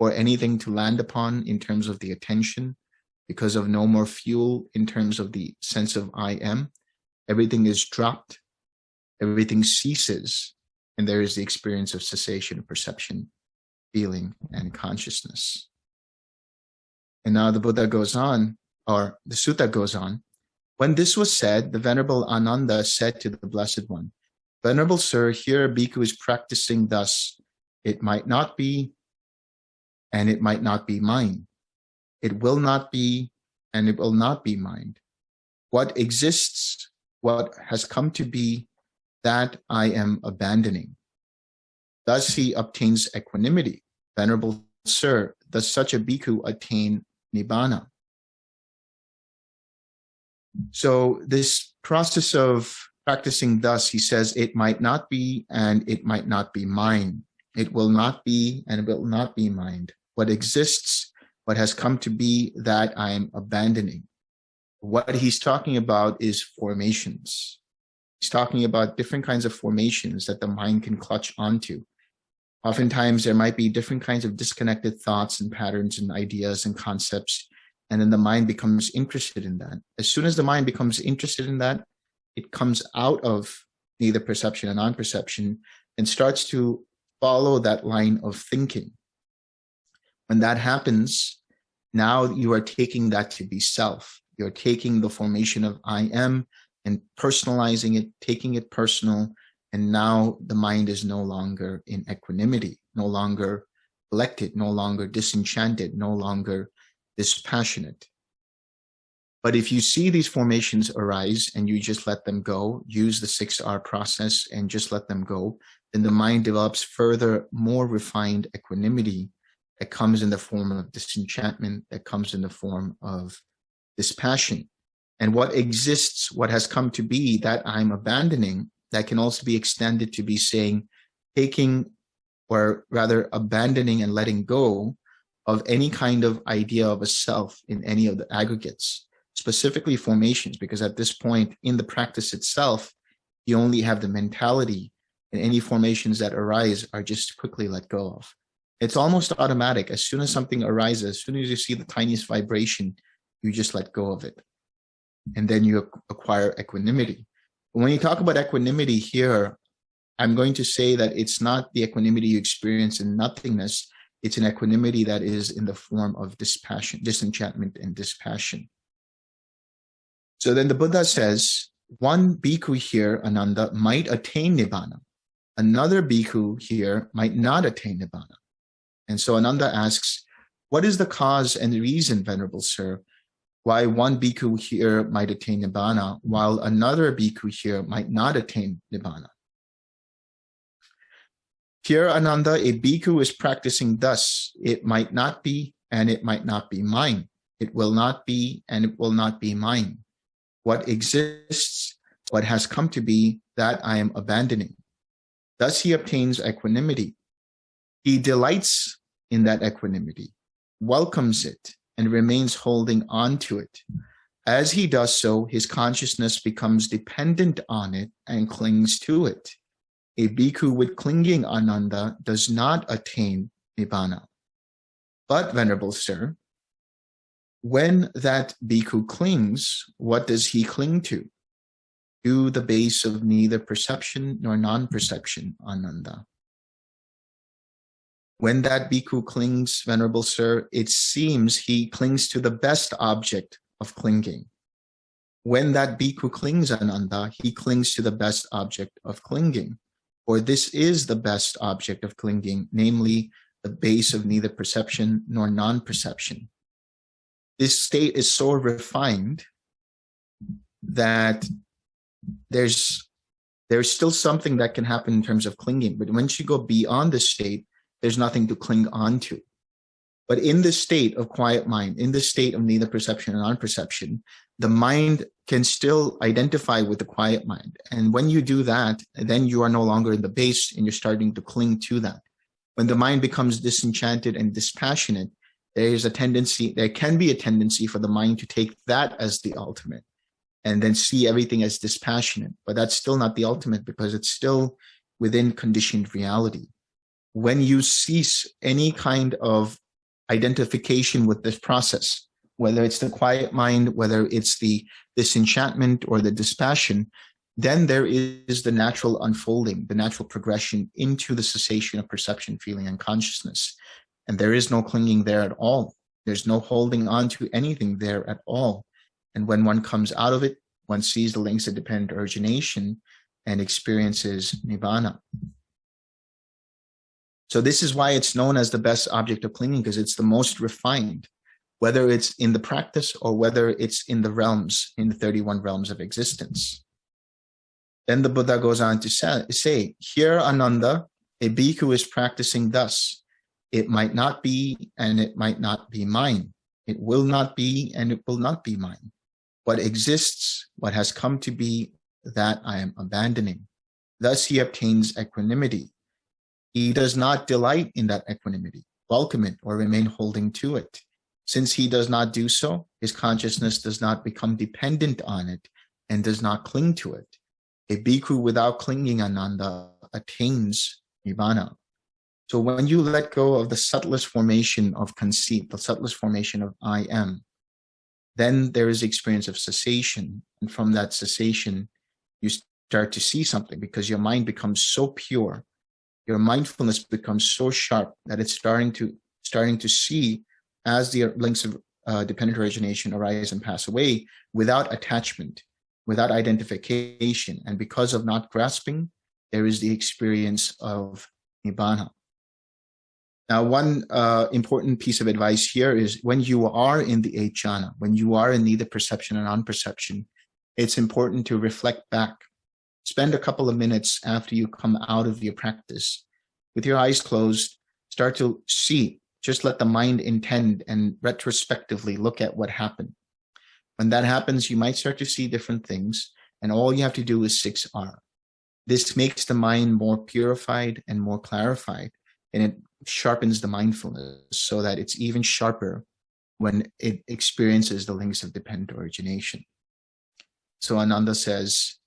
or anything to land upon in terms of the attention, because of no more fuel in terms of the sense of I am, everything is dropped, everything ceases, and there is the experience of cessation of perception, feeling, and consciousness. And now the Buddha goes on, or the sutta goes on, when this was said, the Venerable Ananda said to the Blessed One, Venerable Sir, here Bhikkhu is practicing thus. It might not be, and it might not be mine. It will not be, and it will not be mine. What exists, what has come to be, that I am abandoning. Thus he obtains equanimity. Venerable Sir, does such a bhikkhu attain nibbana? So this process of practicing thus, he says, it might not be and it might not be mine. It will not be and it will not be mine. What exists, what has come to be, that I am abandoning. What he's talking about is formations. He's talking about different kinds of formations that the mind can clutch onto. Oftentimes, there might be different kinds of disconnected thoughts and patterns and ideas and concepts and then the mind becomes interested in that. As soon as the mind becomes interested in that, it comes out of neither perception and non-perception and starts to follow that line of thinking. When that happens, now you are taking that to be self. You're taking the formation of I am and personalizing it, taking it personal, and now the mind is no longer in equanimity, no longer collected, no longer disenchanted, no longer dispassionate. But if you see these formations arise and you just let them go, use the 6R process and just let them go, then the mind develops further, more refined equanimity that comes in the form of disenchantment, that comes in the form of dispassion. And what exists, what has come to be that I'm abandoning, that can also be extended to be saying, taking or rather abandoning and letting go of any kind of idea of a self in any of the aggregates, specifically formations, because at this point in the practice itself, you only have the mentality and any formations that arise are just quickly let go of. It's almost automatic. As soon as something arises, as soon as you see the tiniest vibration, you just let go of it. And then you acquire equanimity. When you talk about equanimity here, I'm going to say that it's not the equanimity you experience in nothingness, it's an equanimity that is in the form of dispassion, disenchantment and dispassion. So then the Buddha says, one bhikkhu here, Ananda, might attain Nibbana. Another bhikkhu here might not attain Nibbana. And so Ananda asks, what is the cause and reason, Venerable Sir, why one bhikkhu here might attain Nibbana, while another bhikkhu here might not attain Nibbana? Here, Ananda, a bhikkhu is practicing thus. It might not be, and it might not be mine. It will not be, and it will not be mine. What exists, what has come to be, that I am abandoning. Thus he obtains equanimity. He delights in that equanimity. welcomes it and remains holding on to it. As he does so, his consciousness becomes dependent on it and clings to it. A bhikkhu with clinging ananda does not attain nibbana. But, Venerable Sir, when that bhikkhu clings, what does he cling to? To the base of neither perception nor non-perception, Ananda. When that bhikkhu clings, Venerable Sir, it seems he clings to the best object of clinging. When that bhikkhu clings, Ananda, he clings to the best object of clinging. For this is the best object of clinging, namely the base of neither perception nor non-perception. This state is so refined that there's there's still something that can happen in terms of clinging, but once you go beyond this state, there's nothing to cling on to. But in this state of quiet mind, in this state of neither perception and non-perception, the mind can still identify with the quiet mind. And when you do that, then you are no longer in the base and you're starting to cling to that. When the mind becomes disenchanted and dispassionate, there is a tendency, there can be a tendency for the mind to take that as the ultimate and then see everything as dispassionate. But that's still not the ultimate because it's still within conditioned reality. When you cease any kind of identification with this process, whether it's the quiet mind, whether it's the disenchantment or the dispassion, then there is the natural unfolding, the natural progression into the cessation of perception, feeling, and consciousness. And there is no clinging there at all. There's no holding on to anything there at all. And when one comes out of it, one sees the links of dependent origination and experiences nibbana. So this is why it's known as the best object of clinging because it's the most refined, whether it's in the practice or whether it's in the realms, in the 31 realms of existence. Then the Buddha goes on to say, here Ananda, a bhikkhu is practicing thus. It might not be and it might not be mine. It will not be and it will not be mine. What exists, what has come to be, that I am abandoning. Thus he obtains equanimity. He does not delight in that equanimity, welcome it, or remain holding to it. Since he does not do so, his consciousness does not become dependent on it and does not cling to it. A bhikkhu without clinging ananda attains nibbana. So when you let go of the subtlest formation of conceit, the subtlest formation of I am, then there is experience of cessation. And from that cessation, you start to see something because your mind becomes so pure your mindfulness becomes so sharp that it's starting to starting to see as the links of uh, dependent origination arise and pass away without attachment, without identification. And because of not grasping, there is the experience of nibbana. Now, one uh, important piece of advice here is when you are in the eight jhana, when you are in neither perception and non-perception, it's important to reflect back spend a couple of minutes after you come out of your practice with your eyes closed, start to see, just let the mind intend and retrospectively look at what happened. When that happens, you might start to see different things and all you have to do is 6R. This makes the mind more purified and more clarified and it sharpens the mindfulness so that it's even sharper when it experiences the links of dependent origination. So Ananda says,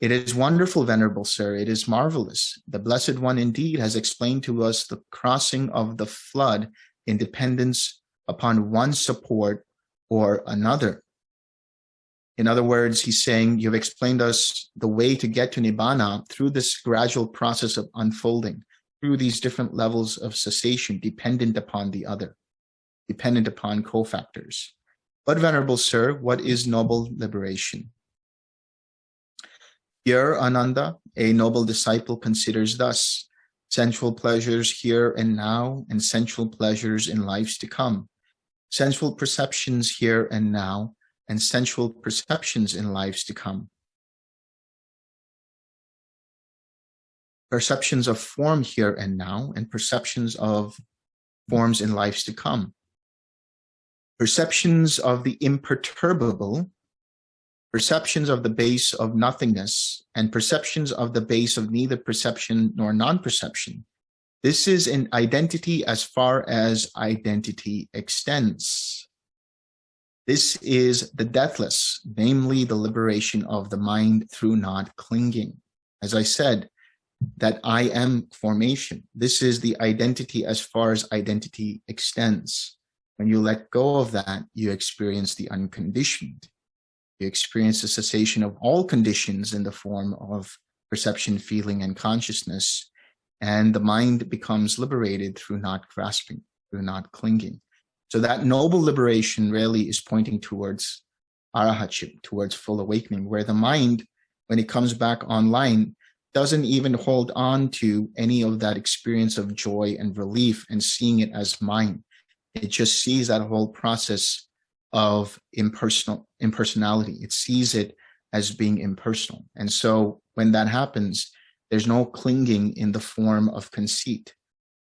it is wonderful, Venerable Sir. It is marvelous. The Blessed One indeed has explained to us the crossing of the flood in dependence upon one support or another. In other words, he's saying, you've explained us the way to get to Nibbana through this gradual process of unfolding, through these different levels of cessation dependent upon the other, dependent upon cofactors. But Venerable Sir, what is noble liberation? Here, Ananda, a noble disciple considers thus, sensual pleasures here and now, and sensual pleasures in lives to come, sensual perceptions here and now, and sensual perceptions in lives to come. Perceptions of form here and now, and perceptions of forms in lives to come. Perceptions of the imperturbable perceptions of the base of nothingness and perceptions of the base of neither perception nor non-perception, This is an identity as far as identity extends. This is the deathless, namely the liberation of the mind through not clinging. As I said, that I am formation. This is the identity as far as identity extends. When you let go of that, you experience the unconditioned. You experience the cessation of all conditions in the form of perception, feeling, and consciousness. And the mind becomes liberated through not grasping, through not clinging. So that noble liberation really is pointing towards arahatship, towards full awakening, where the mind, when it comes back online, doesn't even hold on to any of that experience of joy and relief and seeing it as mine. It just sees that whole process of impersonal impersonality. It sees it as being impersonal. And so when that happens, there's no clinging in the form of conceit.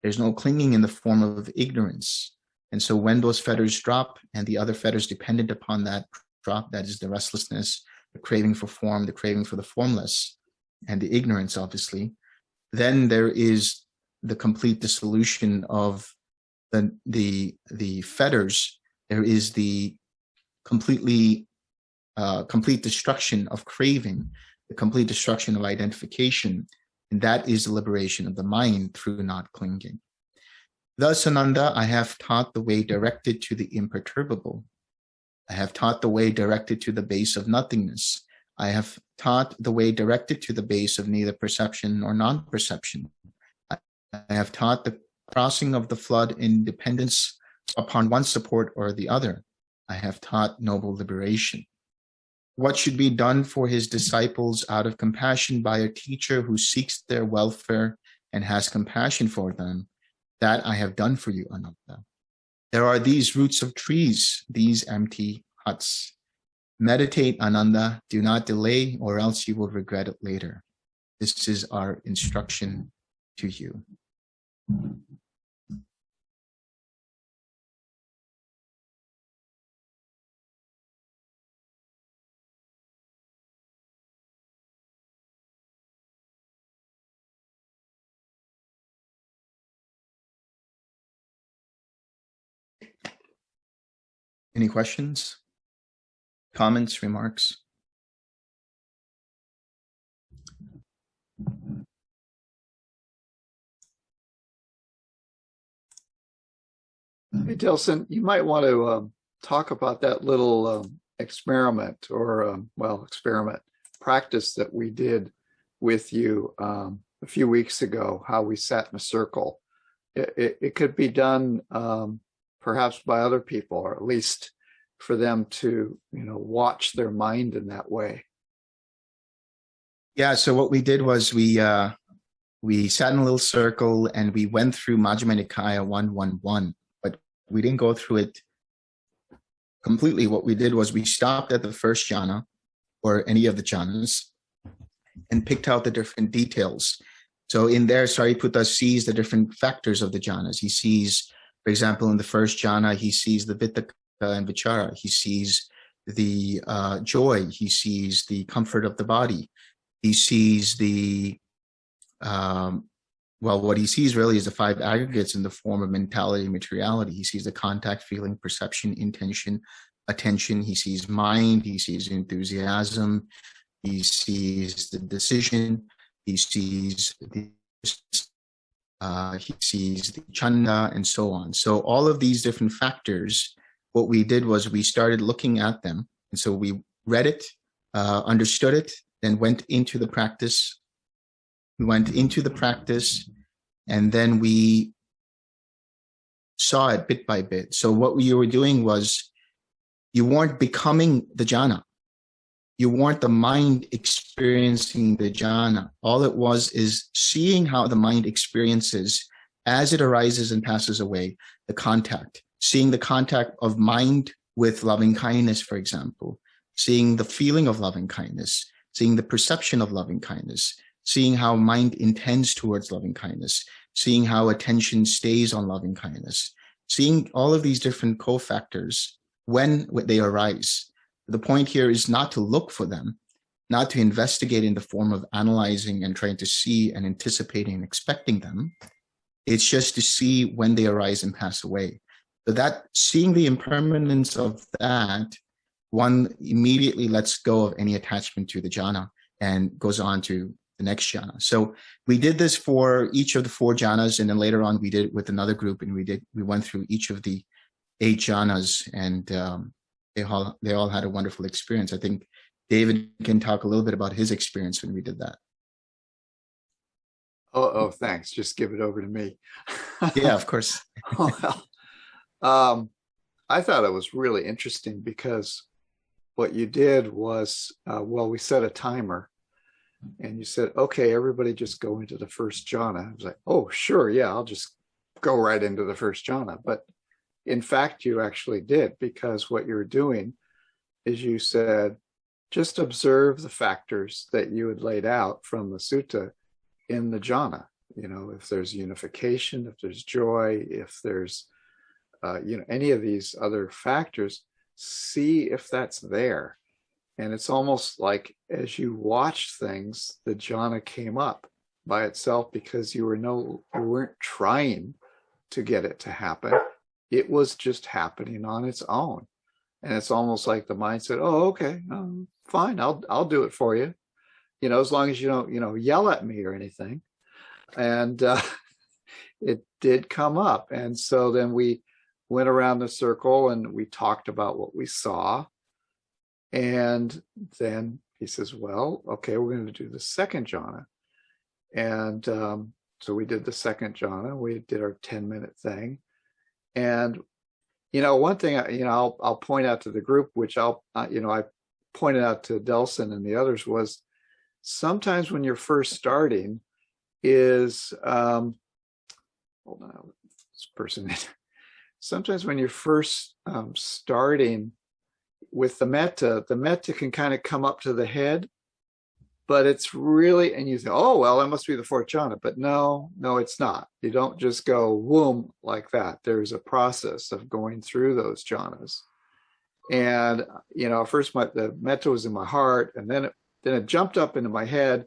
There's no clinging in the form of ignorance. And so when those fetters drop and the other fetters dependent upon that drop, that is the restlessness, the craving for form, the craving for the formless, and the ignorance, obviously, then there is the complete dissolution of the, the, the fetters. There is the completely, uh, complete destruction of craving, the complete destruction of identification, and that is the liberation of the mind through not clinging. Thus, Ananda, I have taught the way directed to the imperturbable. I have taught the way directed to the base of nothingness. I have taught the way directed to the base of neither perception nor non-perception. I have taught the crossing of the flood in dependence upon one support or the other. I have taught noble liberation. What should be done for his disciples out of compassion by a teacher who seeks their welfare and has compassion for them, that I have done for you, Ananda. There are these roots of trees, these empty huts. Meditate, Ananda, do not delay or else you will regret it later. This is our instruction to you. Any questions? Comments, remarks? Hey, Delson, you might want to um, talk about that little um, experiment or, um, well, experiment practice that we did with you um, a few weeks ago, how we sat in a circle. It, it, it could be done um, perhaps by other people, or at least for them to, you know, watch their mind in that way. Yeah, so what we did was we uh, we sat in a little circle and we went through Majjhima Nikaya 111, but we didn't go through it completely. What we did was we stopped at the first jhana or any of the jhanas and picked out the different details. So in there, Sariputta sees the different factors of the jhanas. He sees, for example, in the first jhana, he sees the Vitakka and vichara. He sees the uh, joy. He sees the comfort of the body. He sees the, um, well, what he sees really is the five aggregates in the form of mentality and materiality. He sees the contact, feeling, perception, intention, attention. He sees mind. He sees enthusiasm. He sees the decision. He sees the uh, he sees the chanda and so on. So all of these different factors what we did was we started looking at them. And so we read it, uh, understood it, then went into the practice. We went into the practice and then we saw it bit by bit. So what you were doing was you weren't becoming the jhana. You weren't the mind experiencing the jhana. All it was is seeing how the mind experiences as it arises and passes away, the contact. Seeing the contact of mind with loving kindness, for example, seeing the feeling of loving kindness, seeing the perception of loving kindness, seeing how mind intends towards loving kindness, seeing how attention stays on loving kindness, seeing all of these different cofactors when they arise. The point here is not to look for them, not to investigate in the form of analyzing and trying to see and anticipating and expecting them, It's just to see when they arise and pass away. So that seeing the impermanence of that, one immediately lets go of any attachment to the jhana and goes on to the next jhana. So we did this for each of the four jhanas, and then later on we did it with another group, and we did we went through each of the eight jhanas, and um, they all they all had a wonderful experience. I think David can talk a little bit about his experience when we did that. Oh, oh, thanks. Just give it over to me. Yeah, of course. well, um, I thought it was really interesting because what you did was, uh, well, we set a timer and you said, okay, everybody just go into the first jhana. I was like, oh, sure. Yeah, I'll just go right into the first jhana. But in fact, you actually did because what you're doing is you said, just observe the factors that you had laid out from the sutta in the jhana. You know, if there's unification, if there's joy, if there's, uh, you know, any of these other factors, see if that's there. And it's almost like as you watch things, the jhana came up by itself because you were no, you weren't trying to get it to happen. It was just happening on its own. And it's almost like the mind said, oh, okay, um, fine, I'll, I'll do it for you. You know, as long as you don't, you know, yell at me or anything. And uh, it did come up. And so then we went around the circle and we talked about what we saw. And then he says, well, okay, we're going to do the second jhana. And um, so we did the second jhana. We did our 10 minute thing. And, you know, one thing, you know, I'll, I'll point out to the group, which I'll, uh, you know, I pointed out to Delson and the others was sometimes when you're first starting is, um, hold on, this person, sometimes when you're first um, starting with the metta, the metta can kind of come up to the head, but it's really, and you think, oh, well, that must be the fourth jhana, but no, no, it's not. You don't just go whoom like that. There's a process of going through those jhanas. And, you know, first my, the metta was in my heart and then it, then it jumped up into my head.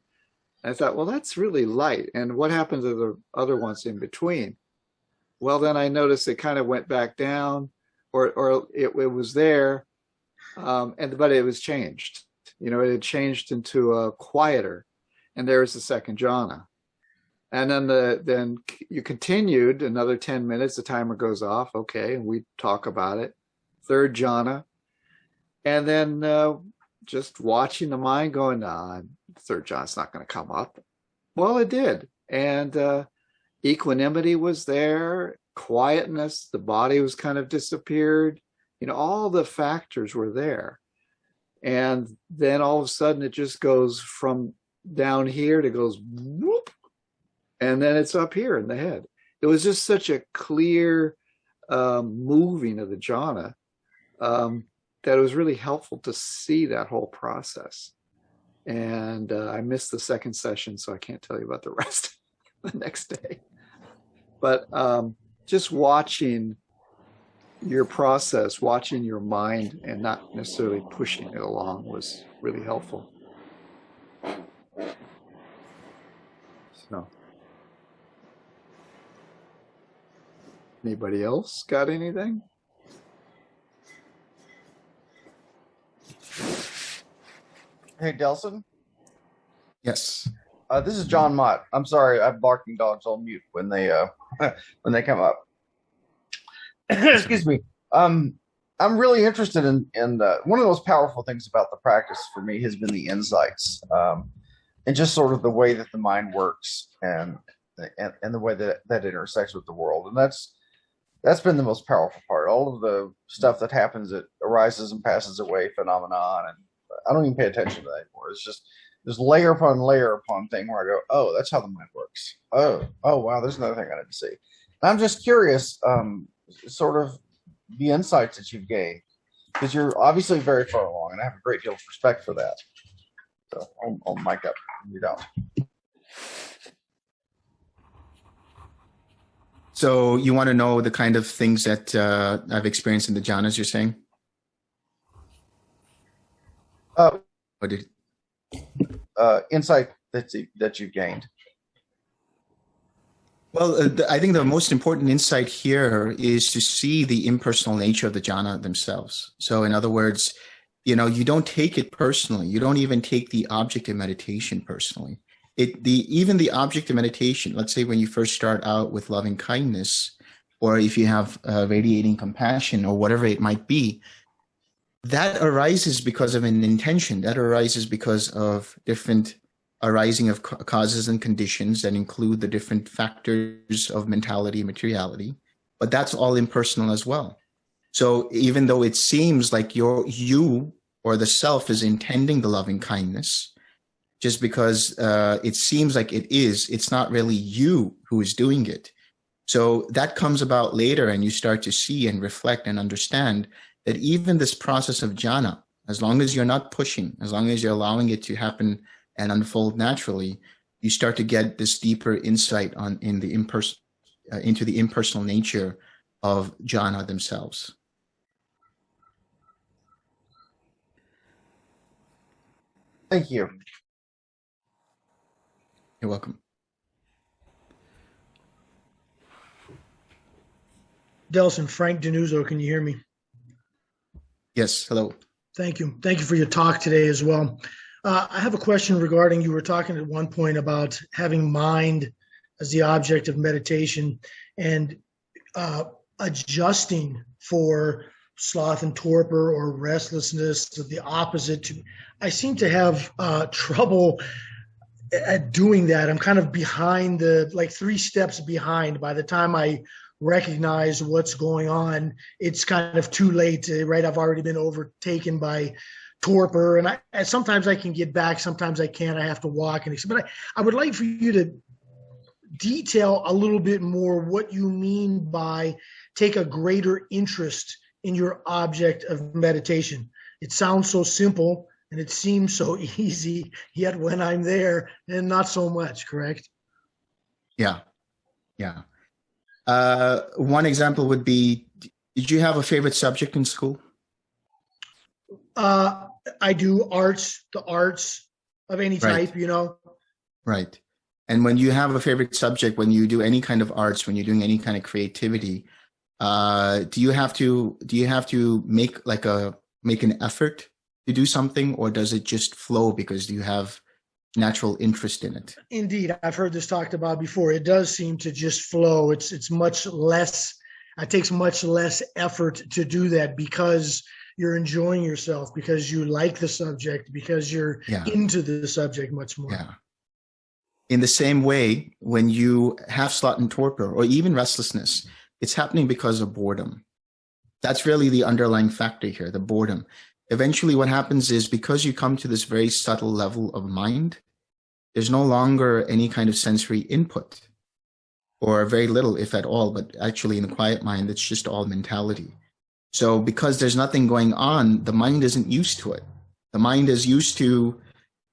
And I thought, well, that's really light. And what happened to the other ones in between? Well, then I noticed it kind of went back down or, or it, it was there um, and but it was changed. You know, it had changed into a quieter, and there's the second jhana. And then the then you continued another 10 minutes, the timer goes off, okay, and we talk about it. Third jhana. And then uh, just watching the mind going, nah, third jhana's not going to come up. Well, it did. And uh, equanimity was there, quietness, the body was kind of disappeared you know, all the factors were there. And then all of a sudden it just goes from down here to goes whoop, and then it's up here in the head. It was just such a clear um, moving of the jhana um, that it was really helpful to see that whole process. And uh, I missed the second session, so I can't tell you about the rest the next day. But um, just watching your process, watching your mind and not necessarily pushing it along was really helpful. So, anybody else got anything? Hey, Delson. Yes. Uh, this is John Mott. I'm sorry, I have barking dogs on mute when they uh when they come up. excuse me. Um, I'm really interested in in uh, one of the most powerful things about the practice for me has been the insights, um, and just sort of the way that the mind works and and, and the way that that intersects with the world, and that's that's been the most powerful part. All of the stuff that happens that arises and passes away phenomenon, and I don't even pay attention to that anymore. It's just this layer upon layer upon thing where I go, oh, that's how the mind works. Oh, oh wow, there's another thing I didn't see. And I'm just curious. Um, sort of the insights that you've gained because you're obviously very far along and I have a great deal of respect for that. So I'll, I'll mic up you don't. So you want to know the kind of things that uh, I've experienced in the jhanas, you're saying? Uh, What did, uh, insight that, that you've gained. Well, uh, I think the most important insight here is to see the impersonal nature of the jhana themselves. So, in other words, you know, you don't take it personally. You don't even take the object of meditation personally. It the even the object of meditation. Let's say when you first start out with loving kindness, or if you have uh, radiating compassion, or whatever it might be, that arises because of an intention. That arises because of different arising of ca- causes and conditions that include the different factors of mentality and materiality but that's all impersonal as well. So even though it seems like your you or the self is intending the loving kindness just because uh, it seems like it is it's not really you who is doing it. So that comes about later and you start to see and reflect and understand that even this process of jhana as long as you're not pushing as long as you're allowing it to happen and unfold naturally, you start to get this deeper insight on in the imperson uh, into the impersonal nature of jhana themselves. Thank you. You're welcome. Delson, Frank Denuzo, can you hear me? Yes. Hello. Thank you. Thank you for your talk today as well. Uh, I have a question regarding you were talking at one point about having mind as the object of meditation and uh, adjusting for sloth and torpor or restlessness, the opposite. To, I seem to have uh, trouble at doing that. I'm kind of behind the like three steps behind. By the time I recognize what's going on, it's kind of too late. Right, I've already been overtaken by torpor and I and sometimes I can get back, sometimes I can't. I have to walk and but I, I would like for you to detail a little bit more what you mean by take a greater interest in your object of meditation. It sounds so simple and it seems so easy, yet when I'm there, and not so much, correct? Yeah. Yeah. Uh, one example would be Did you have a favorite subject in school? Uh, I do arts, the arts of any Right. type, you know. Right. And when you have a favorite subject, when you do any kind of arts, when you're doing any kind of creativity, uh, do you have to do you have to make like a make an effort to do something, or does it just flow because you have natural interest in it? Indeed, I've heard this talked about before. It does seem to just flow. It's it's much less. It takes much less effort to do that because you're enjoying yourself, because you like the subject, because you're Yeah. into the subject much more. Yeah. In the same way, when you have sloth and torpor or even restlessness, it's happening because of boredom. That's really the underlying factor here, the boredom. Eventually, what happens is because you come to this very subtle level of mind, there's no longer any kind of sensory input or very little, if at all, but actually in the quiet mind, it's just all mentality. So because there's nothing going on, the mind isn't used to it. The mind is used to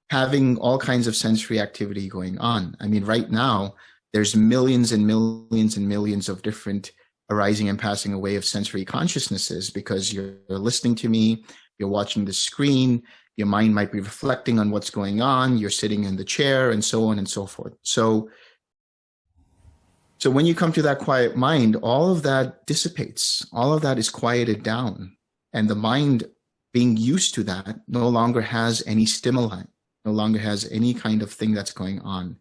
having all kinds of sensory activity going on. I mean, right now, there's millions and millions and millions of different arising and passing away of sensory consciousnesses because you're listening to me, you're watching the screen, your mind might be reflecting on what's going on, you're sitting in the chair, and so on and so forth. So, so when you come to that quiet mind, all of that dissipates, all of that is quieted down, and the mind being used to that no longer has any stimuli no longer has any kind of thing that's going on.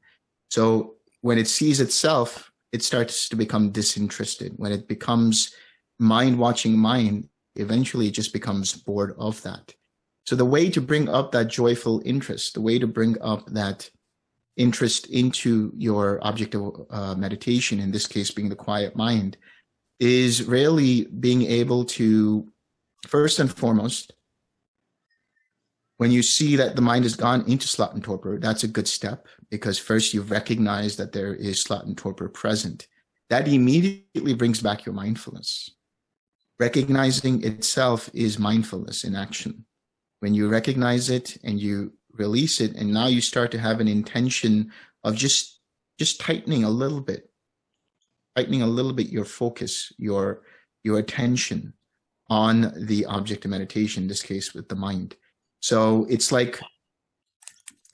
So when it sees itself, it starts to become disinterested. When it becomes mind watching mind, eventually it just becomes bored of that. So the way to bring up that joyful interest, the way to bring up that interest into your object of uh, meditation, in this case being the quiet mind, is really being able to, first and foremost, when you see that the mind has gone into sloth and torpor, that's a good step because first you recognize that there is sloth and torpor present. That immediately brings back your mindfulness. Recognizing itself is mindfulness in action. When you recognize it and you release it, and now you start to have an intention of just just tightening a little bit, tightening a little bit your focus, your your attention on the object of meditation, in this case with the mind. So it's like,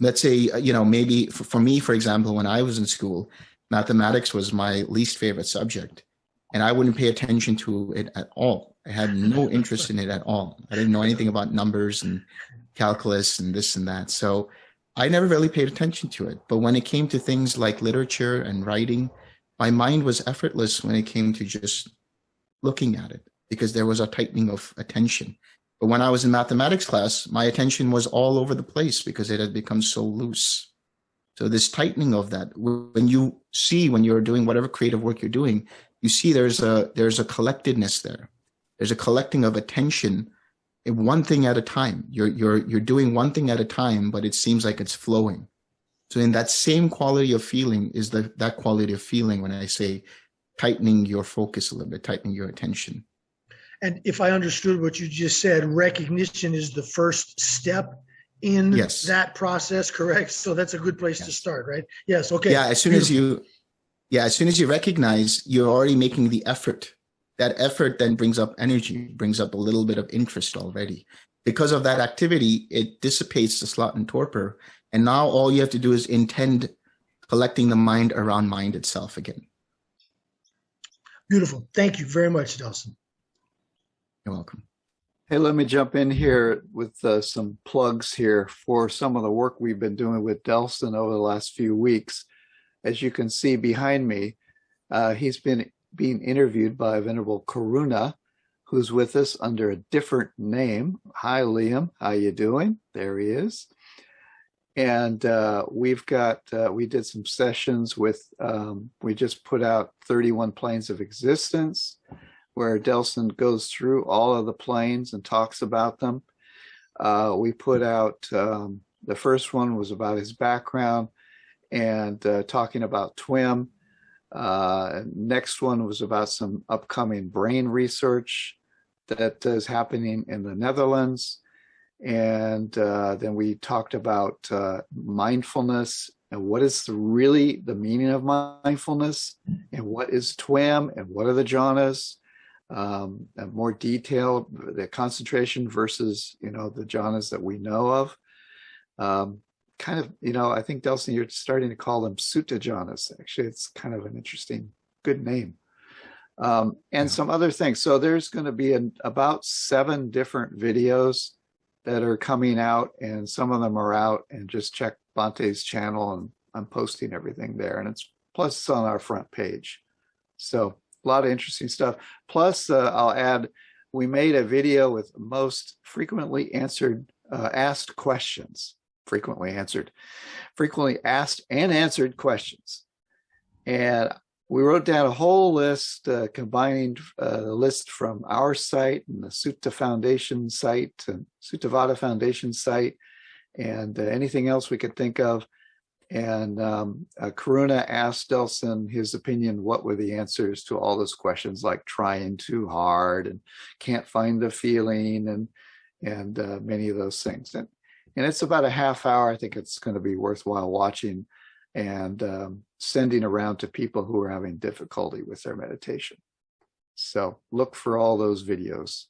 let's say, uh, you know, maybe for, for me, for example, when I was in school, mathematics was my least favorite subject, and I wouldn't pay attention to it at all. I had no interest in it at all. I didn't know anything about numbers and calculus and this and that. So I never really paid attention to it. But when it came to things like literature and writing, my mind was effortless when it came to just looking at it because there was a tightening of attention. But when I was in mathematics class, my attention was all over the place because it had become so loose. So this tightening of that, when you see when you're doing whatever creative work you're doing, you see there's a there's a collectedness there. There's a collecting of attention eh, one thing at a time. You're you're you're doing one thing at a time, but it seems like it's flowing. So in that same quality of feeling is the that quality of feeling when I say tightening your focus a little bit, tightening your attention. And if I understood what you just said, recognition is the first step in Yes. that process, correct? So that's a good place to start, right? Yes, okay. Yeah, as soon as you yeah, as soon as you recognize you're already making the effort. That effort then brings up energy, brings up a little bit of interest already. Because of that activity, it dissipates the sloth and torpor. And now all you have to do is intend collecting the mind around mind itself again. Beautiful. Thank you very much, Delson. You're welcome. Hey, let me jump in here with uh, some plugs here for some of the work we've been doing with Delson over the last few weeks. As you can see behind me, uh, he's been being interviewed by Venerable Karuna, who's with us under a different name. Hi, Liam. How you doing? There he is. And uh, we've got, uh, we did some sessions with, um, we just put out 31 Planes of Existence where Delson goes through all of the planes and talks about them. Uh, we put out, um, the first one was about his background and uh, talking about TWIM. Uh, next one was about some upcoming brain research that is happening in the Netherlands. And uh, then we talked about uh, mindfulness and what is the, really the meaning of mindfulness and what is TWIM and what are the jhanas um, more detail, the concentration versus, you know, the jhanas that we know of. Um, kind of, you know, I think Delson, you're starting to call them sutta jhanas. Actually, it's kind of an interesting, good name. Um, and Yeah. some other things. So there's going to be an, about seven different videos that are coming out and some of them are out and just check Bhante's channel and I'm posting everything there and it's plus it's on our front page. So a lot of interesting stuff. Plus, uh, I'll add, we made a video with most frequently answered, uh, asked questions, frequently answered, frequently asked and answered questions. And we wrote down a whole list, uh, combining uh, the list from our site and the Sutta Foundation site and Suttavada Foundation site and uh, anything else we could think of. And um, uh, Karuna asked Delson his opinion, what were the answers to all those questions like trying too hard and can't find the feeling and and uh, many of those things. And, and it's about a half hour. I think it's going to be worthwhile watching and um, sending around to people who are having difficulty with their meditation. So look for all those videos.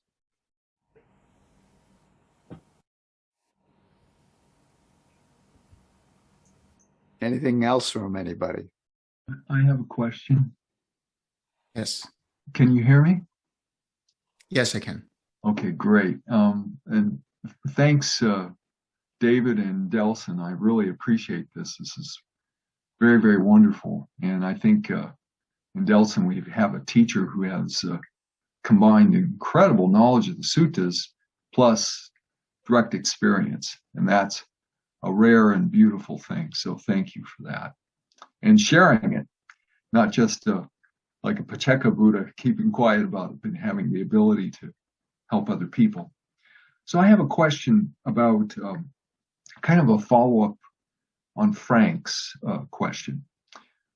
Anything else from anybody? I have a question. Yes. Can you hear me? Yes, I can. Okay, great. Um, and thanks, uh, David and Delson. I really appreciate this. This is very, very wonderful. And I think uh, in Delson, we have a teacher who has uh, combined incredible knowledge of the suttas plus direct experience. And that's a rare and beautiful thing. So thank you for that. And sharing it, not just uh, like a Pacceka Buddha, keeping quiet about it, but having the ability to help other people. So I have a question about um, kind of a follow-up on Frank's uh, question.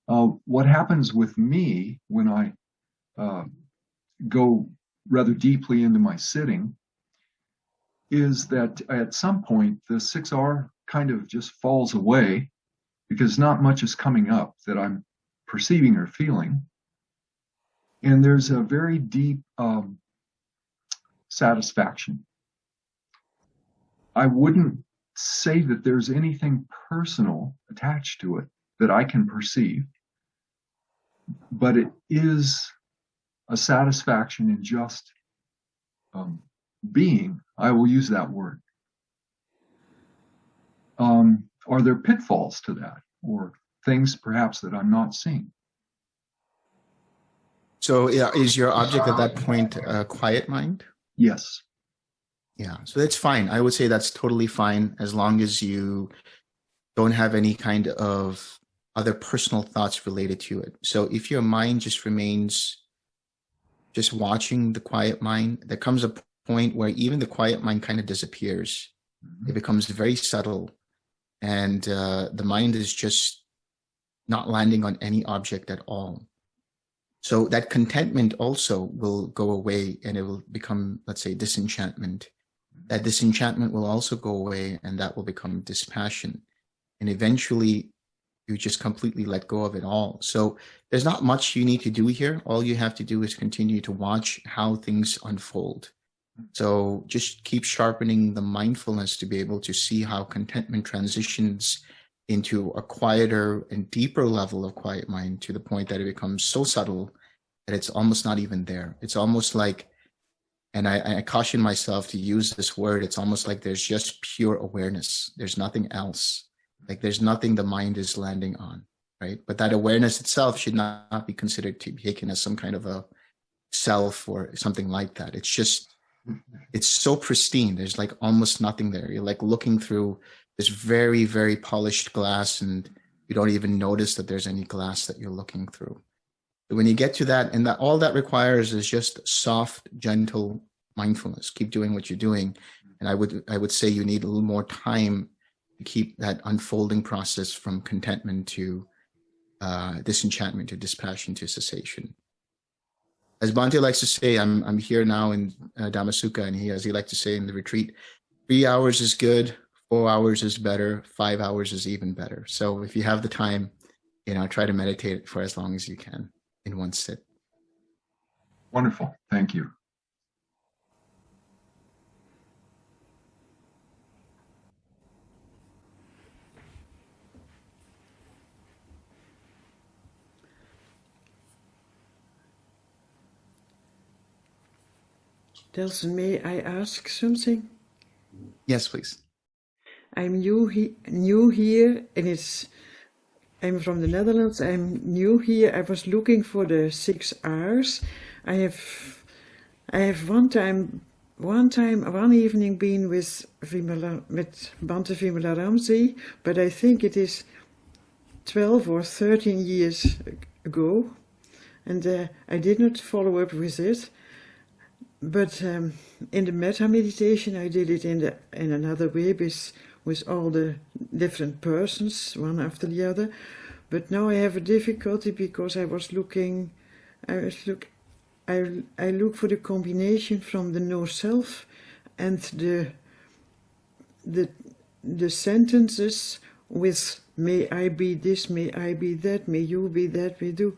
Uh, what happens with me when I uh, go rather deeply into my sitting is that at some point the 6R kind of just falls away because not much is coming up that I'm perceiving or feeling. And there's a very deep um, satisfaction. I wouldn't say that there's anything personal attached to it that I can perceive. but it is a satisfaction in just um, being. I will use that word. Um, are there pitfalls to that, or things perhaps that I'm not seeing? So yeah, is your object at that point a quiet mind? Yes. Yeah, so that's fine. I would say that's totally fine as long as you don't have any kind of other personal thoughts related to it. So if your mind just remains just watching the quiet mind, there comes a point where even the quiet mind kind of disappears. It becomes very subtle and uh, the mind is just not landing on any object at all. So that contentment also will go away and it will become, let's say, disenchantment. That disenchantment will also go away and that will become dispassion. And eventually you just completely let go of it all. So there's not much you need to do here. All you have to do is continue to watch how things unfold. So just keep sharpening the mindfulness to be able to see how contentment transitions into a quieter and deeper level of quiet mind to the point that it becomes so subtle that it's almost not even there. It's almost like, and I, I caution myself to use this word, it's almost like there's just pure awareness. There's nothing else. Like there's nothing the mind is landing on, right? But that awareness itself should not be considered to be taken as some kind of a self or something like that. It's just, it's so pristine. There's like almost nothing there. You're like looking through this very, very polished glass and you don't even notice that there's any glass that you're looking through. When you get to that, and that all that requires is just soft, gentle mindfulness. Keep doing what you're doing. And I would, I would say you need a little more time to keep that unfolding process from contentment to uh, disenchantment to dispassion to cessation. As Bhante likes to say, I'm, I'm here now in uh, and he, as he likes to say in the retreat, three hours is good, four hours is better, five hours is even better. So if you have the time, you know, try to meditate for as long as you can in one sit. Wonderful. Thank you. Delson, may I ask something? Yes, please. I'm new, he new here and it's I'm from the Netherlands. I'm new here. I was looking for the six R's. I have I have one time one time one evening been with Vimala with Bhante Vimalaramsi, but I think it is 12 or 13 years ago and uh, I did not follow up with it. But um, in the metta meditation, I did it in the in another way with with all the different persons, one after the other. But now I have a difficulty because I was looking, I was look, I I look for the combination from the no self and the the the sentences with may I be this, may I be that, may you be that, may do.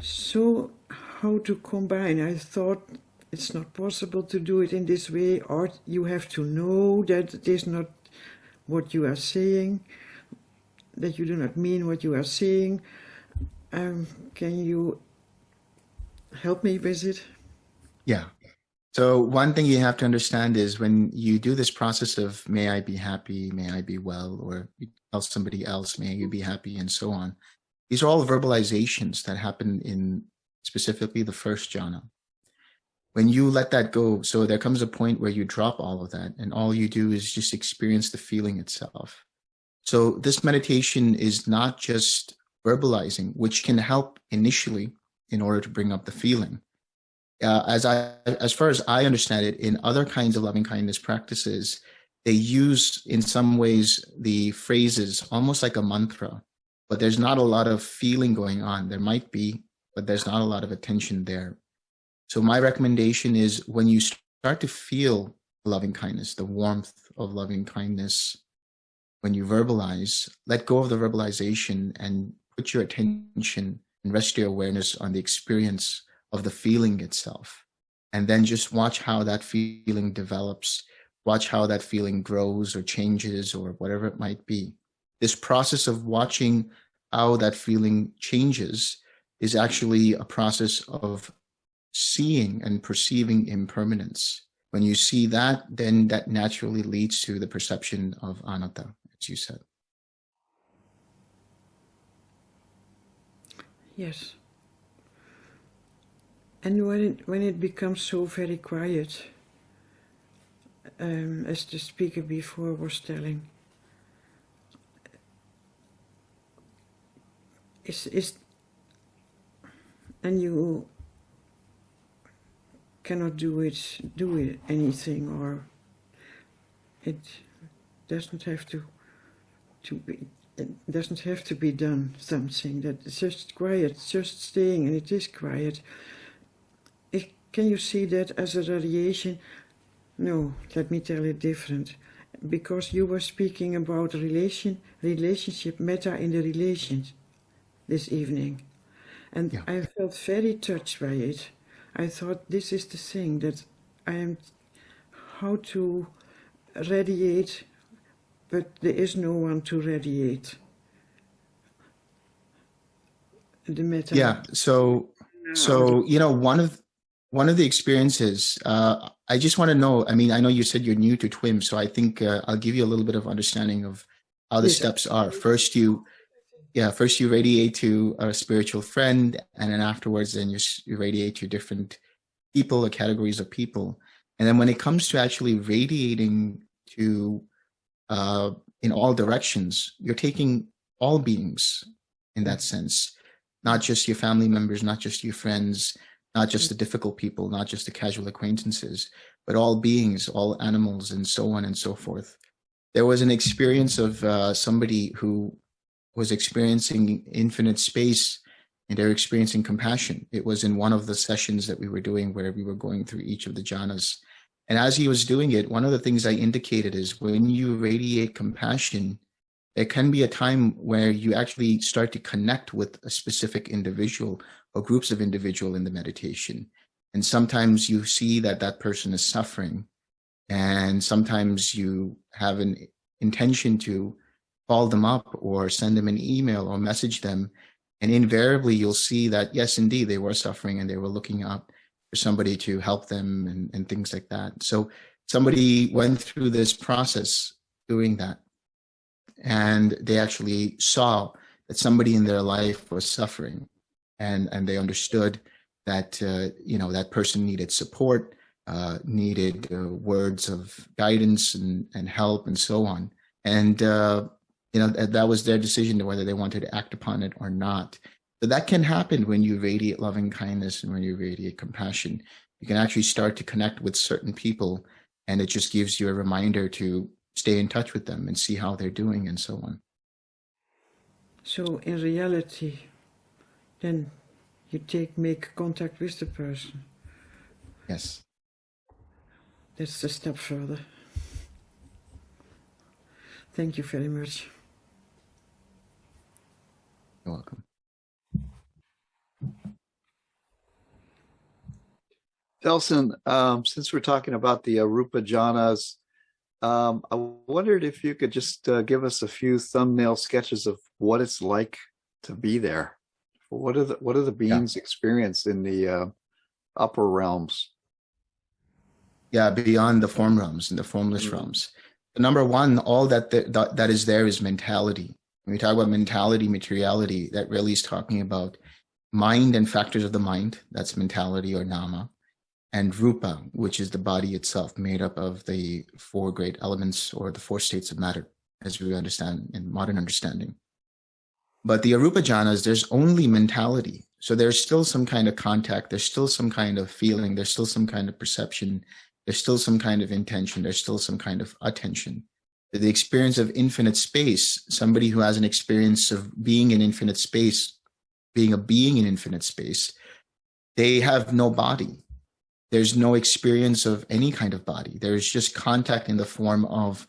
So how to combine? I thought it's not possible to do it in this way or you have to know that it is not what you are saying that you do not mean what you are saying. Um, can you help me with it? Yeah. So one thing you have to understand is when you do this process of may I be happy, may I be well, or tell somebody else, may you be happy, and so on. These are all verbalizations that happen in specifically the first jhana when you let that go, so there comes a point where you drop all of that and all you do is just experience the feeling itself. So this meditation is not just verbalizing, which can help initially in order to bring up the feeling. Uh, as I, as far as I understand it, in other kinds of loving kindness practices, they use in some ways the phrases almost like a mantra, but there's not a lot of feeling going on. There might be, but there's not a lot of attention there. So my recommendation is when you start to feel loving kindness, the warmth of loving kindness, when you verbalize, let go of the verbalization and put your attention and rest your awareness on the experience of the feeling itself. And then just watch how that feeling develops, watch how that feeling grows or changes or whatever it might be. This process of watching how that feeling changes is actually a process of seeing and perceiving impermanence. When you see that, then that naturally leads to the perception of anatta, as you said. Yes. And when it, when it becomes so very quiet, um, as the speaker before was telling, is is and you cannot do it do it anything or it doesn't have to to be it doesn't have to be done something that it's just quiet just staying and it is quiet. It, can you see that as a radiation? No let me tell it different. Because you were speaking about relation relationship metta in the relations this evening. And Yeah. I felt very touched by it I thought this is the thing that I am how to radiate but there is no one to radiate the metta Yeah. So, so, you know, one of, one of the experiences, uh, I just want to know, I mean, I know you said you're new to TWIM, so I think uh, I'll give you a little bit of understanding of how the Yes. steps are. First, you, yeah, first you radiate to a spiritual friend, and then afterwards, then you, you radiate to different people or categories of people. And then when it comes to actually radiating to, uh, in all directions, you're taking all beings in that sense not just your family members, not just your friends, not just the difficult people, not just the casual acquaintances, but all beings, all animals, and so on and so forth. There was an experience of uh, somebody who was experiencing infinite space and they're experiencing compassion. It was in one of the sessions that we were doing where we were going through each of the jhanas. And as he was doing it, one of the things I indicated is when you radiate compassion, there can be a time where you actually start to connect with a specific individual or groups of individual in the meditation. And sometimes you see that that person is suffering. And sometimes you have an intention to call them up or send them an email or message them. And invariably you'll see that, yes, indeed, they were suffering and they were looking up for somebody to help them and, and things like that. So somebody went through this process doing that and they actually saw that somebody in their life was suffering and and they understood that uh, you know that person needed support uh, needed uh, words of guidance and, and help and so on and uh, you know that, that was their decision to whether they wanted to act upon it or not. So that can happen when you radiate loving kindness and when you radiate compassion. You can actually start to connect with certain people and it just gives you a reminder to stay in touch with them and see how they're doing and so on. so in reality then you take make contact with the person. Yes. that's a step further. Thank you very much You're welcome. Delson, um, since we're talking about the Arupa jhanas, um, I wondered if you could just uh, give us a few thumbnail sketches of what it's like to be there. What are the what are the beings experience in the uh, upper realms? Yeah, beyond the form realms and the formless Mhm. realms. The number one, all that, th- that that is there is mentality. When we talk about mentality, materiality, that really is talking about mind and factors of the mind. That's mentality or nama. And rupa, which is the body itself, made up of the four great elements or the four states of matter, as we understand in modern understanding. But the arupa jhanas, there's only mentality. So there's still some kind of contact, there's still some kind of feeling, there's still some kind of perception, there's still some kind of intention, there's still some kind of attention. The experience of infinite space, somebody who has an experience of being in infinite space, being a being in infinite space, they have no body. There's no experience of any kind of body. There's just contact in the form of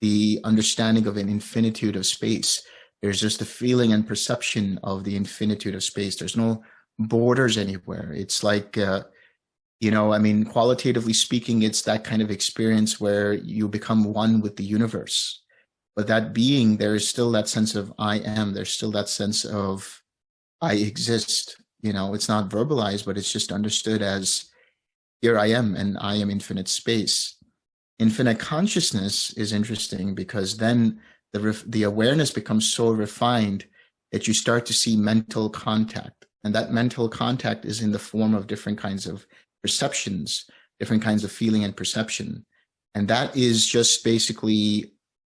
the understanding of an infinitude of space. There's just the feeling and perception of the infinitude of space. There's no borders anywhere. It's like, uh, you know, I mean, qualitatively speaking, it's that kind of experience where you become one with the universe. But that being, there is still that sense of I am. There's still that sense of I exist. You know, it's not verbalized, but it's just understood as here I am and I am infinite space. Infinite consciousness is interesting because then the, the awareness becomes so refined that you start to see mental contact. And that mental contact is in the form of different kinds of perceptions, different kinds of feeling and perception. And that is just basically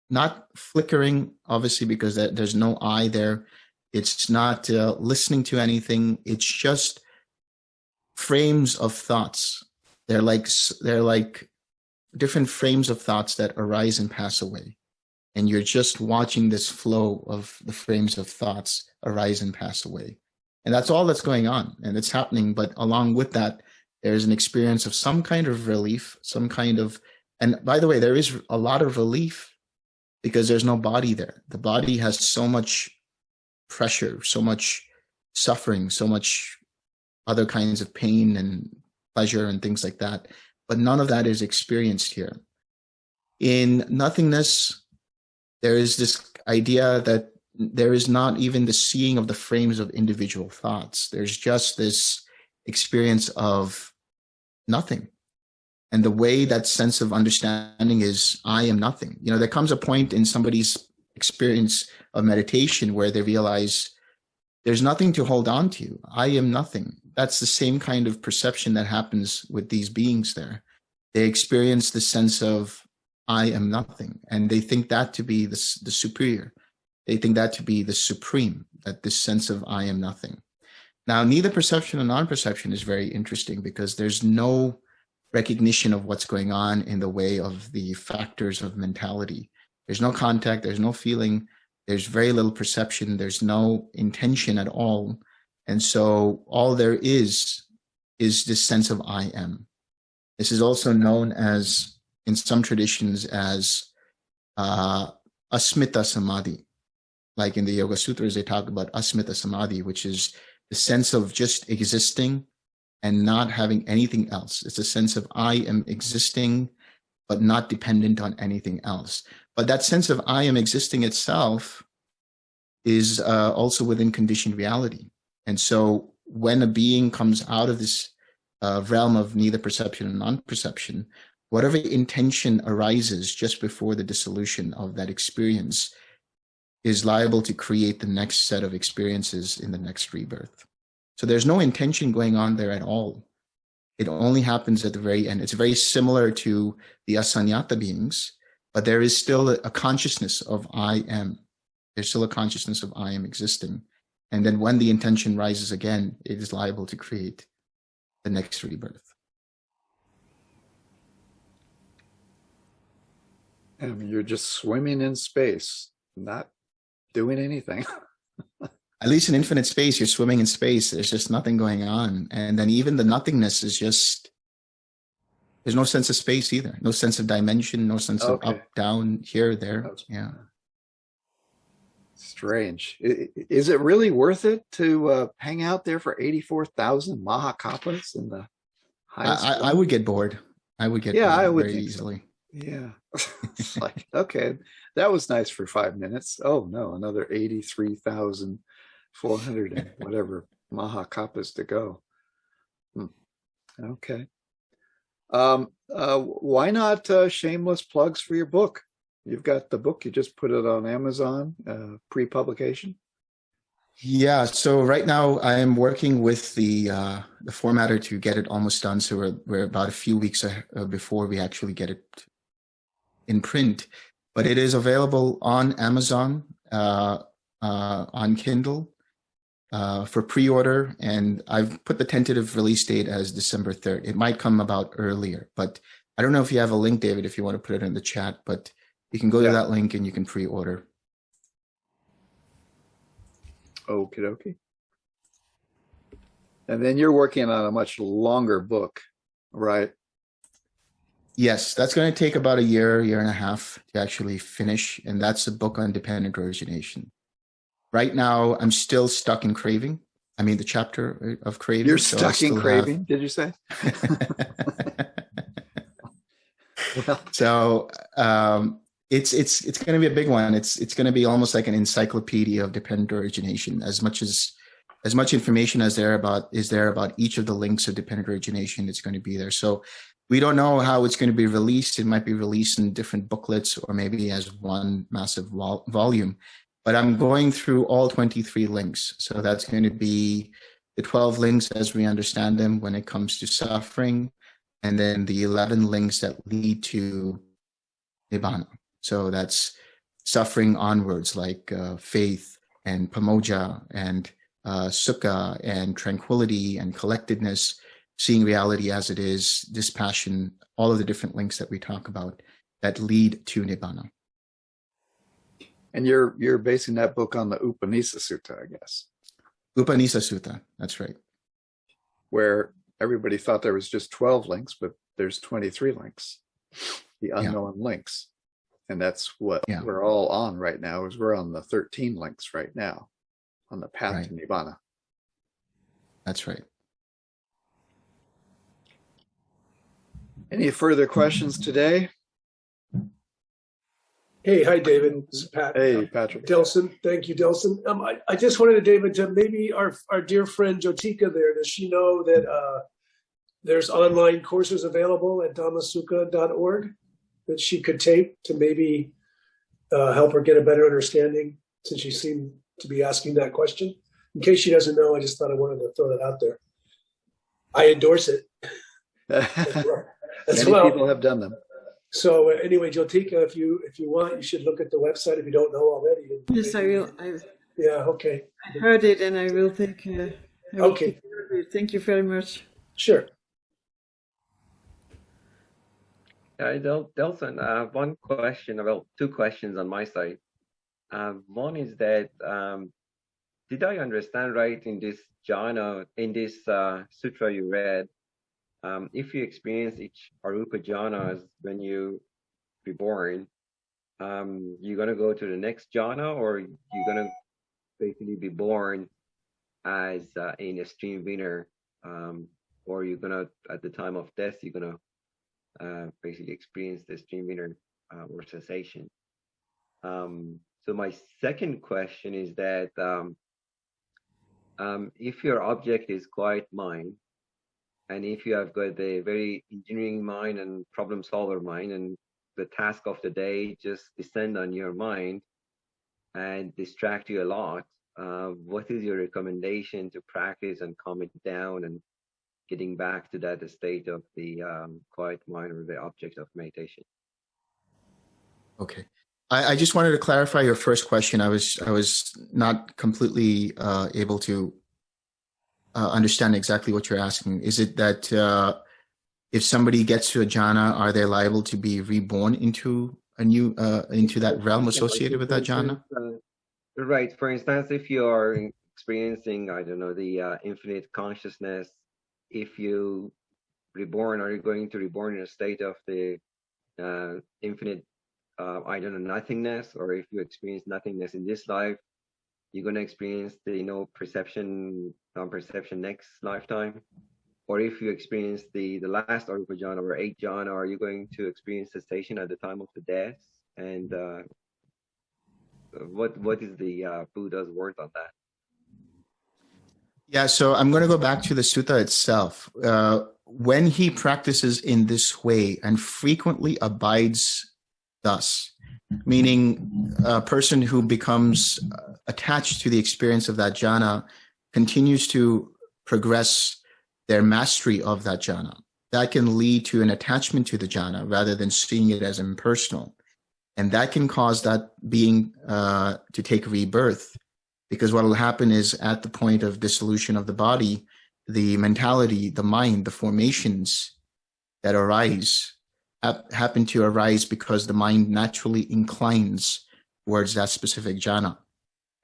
not flickering, obviously, because there's no eye there. It's not uh, listening to anything. It's just frames of thoughts. They're like they're like different frames of thoughts that arise and pass away. And you're just watching this flow of the frames of thoughts arise and pass away. And that's all that's going on and it's happening. But along with that, there's an experience of some kind of relief, some kind of, and by the way, there is a lot of relief because there's no body there. The body has so much pressure, so much suffering, so much other kinds of pain and pleasure and things like that. But none of that is experienced here. In nothingness, there is this idea that there is not even the seeing of the frames of individual thoughts. There's just this experience of nothing. And the way that sense of understanding is, I am nothing. You know, there comes a point in somebody's experience of meditation where they realize there's nothing to hold on to. I am nothing. That's the same kind of perception that happens with these beings there. They experience the sense of, I am nothing. And they think that to be the, the superior. They think that to be the supreme, that this sense of I am nothing. Now, neither perception and non-perception is very interesting because there's no recognition of what's going on in the way of the factors of mentality. There's no contact, there's no feeling, there's very little perception, there's no intention at all. And so all there is is this sense of I am. This is also known as, in some traditions, as uh, asmita samadhi. Like in the Yoga Sutras, they talk about asmita samadhi, which is the sense of just existing and not having anything else. It's a sense of I am existing, but not dependent on anything else. But that sense of I am existing itself is uh, also within conditioned reality. And so when a being comes out of this uh, realm of neither perception and non-perception, whatever intention arises just before the dissolution of that experience is liable to create the next set of experiences in the next rebirth. So there's no intention going on there at all. It only happens at the very end. It's very similar to the asaññasatta beings, but there is still a, consciousness of I am. There's still a consciousness of I am existing. And then when the intention rises again, it is liable to create the next rebirth. And you're just swimming in space, not doing anything. At least in infinite space, you're swimming in space. There's just nothing going on. And then even the nothingness is just, there's no sense of space either. No sense of dimension, no sense of up, down, here, there. That's- Yeah. Strange. Is it really worth it to uh, hang out there for 84,000 Mahakappas in the highest? I, I, would get bored. I would get Yeah, bored I would very think so. easily. Yeah. It's like, okay, that was nice for five minutes. Oh no, another 83,400 and whatever Mahakappas to go. Hmm. Okay. Um, uh, why not uh, shameless plugs for your book? You've got the book, you just put it on Amazon, uh, pre-publication. Yeah, so right now I am working with the uh, the formatter to get it almost done. So we're we're about a few weeks uh, before we actually get it in print, but it is available on Amazon, uh, uh, on Kindle uh, for pre-order, and I've put the tentative release date as December third. It might come about earlier, but I don't know if you have a link, David, if you want to put it in the chat, but you can go Yeah. to that link and you can pre-order. Okie dokie. And then you're working on a much longer book, right? Yes, that's going to take about a year, year and a half to actually finish. And that's a book on dependent origination. Right now, I'm still stuck in craving. I mean, the chapter of craving. You're so stuck in still have- craving, did you say? Well, so um, it's it's it's going to be a big one. It's it's going to be almost like an encyclopedia of dependent origination. As much as as much information as there about is there about each of the links of dependent origination it's going to be there. So we don't know how it's going to be released. It might be released in different booklets or maybe as one massive vol volume. But I'm going through all 23 links. So that's going to be the 12 links as we understand them when it comes to suffering, and then the 11 links that lead to Nibbana. So that's suffering onwards, like uh, faith and pamojja and uh, sukha and tranquility and collectedness, seeing reality as it is, dispassion, all of the different links that we talk about that lead to Nibbana. And you're you're basing that book on the Upanisa Sutta, I guess, Upanisa Sutta, that's right. where everybody thought there was just 12 links, but there's 23 links, the unknown links. And that's what Yeah. we're all on right now is we're on the 13 links right now on the path to Nibbana. That's right. Any further questions today? Hey, hi, David. This is Pat. Hey, Patrick. Delson. Thank you, Delson. Um, I, I just wanted to, David, to maybe our, our dear friend Jotika there, does she know that uh, there's online courses available at dhammasukha.org that she could take to maybe uh, help her get a better understanding since she seemed to be asking that question? In case she doesn't know, I just thought I wanted to throw that out there. I endorse it as well. Many well. people have done them. So uh, anyway, Jotika, if you if you want, you should look at the website if you don't know already. Yes, I will. I, Yeah. Okay. I heard it and I will take. Uh, I will Okay. care. Thank you very much. Sure. Hi, Del- Delson. I have one question, well, two questions on my side. Uh, one is that, um, did I understand right in this jhana, in this uh, sutra you read, um, if you experience each arupa jhanas when you reborn, um, you're gonna go to the next jhana, or you're gonna basically be born as uh, in a stream winner, um, or you're gonna at the time of death you're gonna uh, basically experience the stream winner uh, or cessation. Um, so my second question is that um, um, if your object is quiet mind, and if you have got a very engineering mind and problem solver mind, and the task of the day just descend on your mind and distract you a lot, uh, what is your recommendation to practice and calm it down and getting back to that state of the um, quiet mind or the object of meditation? Okay. I, I just wanted to clarify your first question. I was I was not completely uh, able to uh, understand exactly what you're asking. Is it that uh, if somebody gets to a jhana, are they liable to be reborn into a new uh, into that realm associated with that jhana? Uh, right. For instance, if you are experiencing, I don't know, the uh, infinite consciousness, if you reborn, are you going to reborn in a state of the uh, infinite, uh, I don't know, nothingness? Or if you experience nothingness in this life, you're going to experience the, you know, perception, non-perception next lifetime? Or if you experience the the last arupa jhana or eight jhana, are you going to experience cessation at the time of the death? And uh, what what is the uh, Buddha's word on that? Yeah, so I'm going to go back to the sutta itself. Uh, when he practices in this way and frequently abides thus, meaning a person who becomes attached to the experience of that jhana continues to progress their mastery of that jhana. That can lead to an attachment to the jhana rather than seeing it as impersonal. And that can cause that being uh, to take rebirth because what will happen is at the point of dissolution of the body, the mentality, the mind, the formations that arise happen to arise because the mind naturally inclines towards that specific jhana.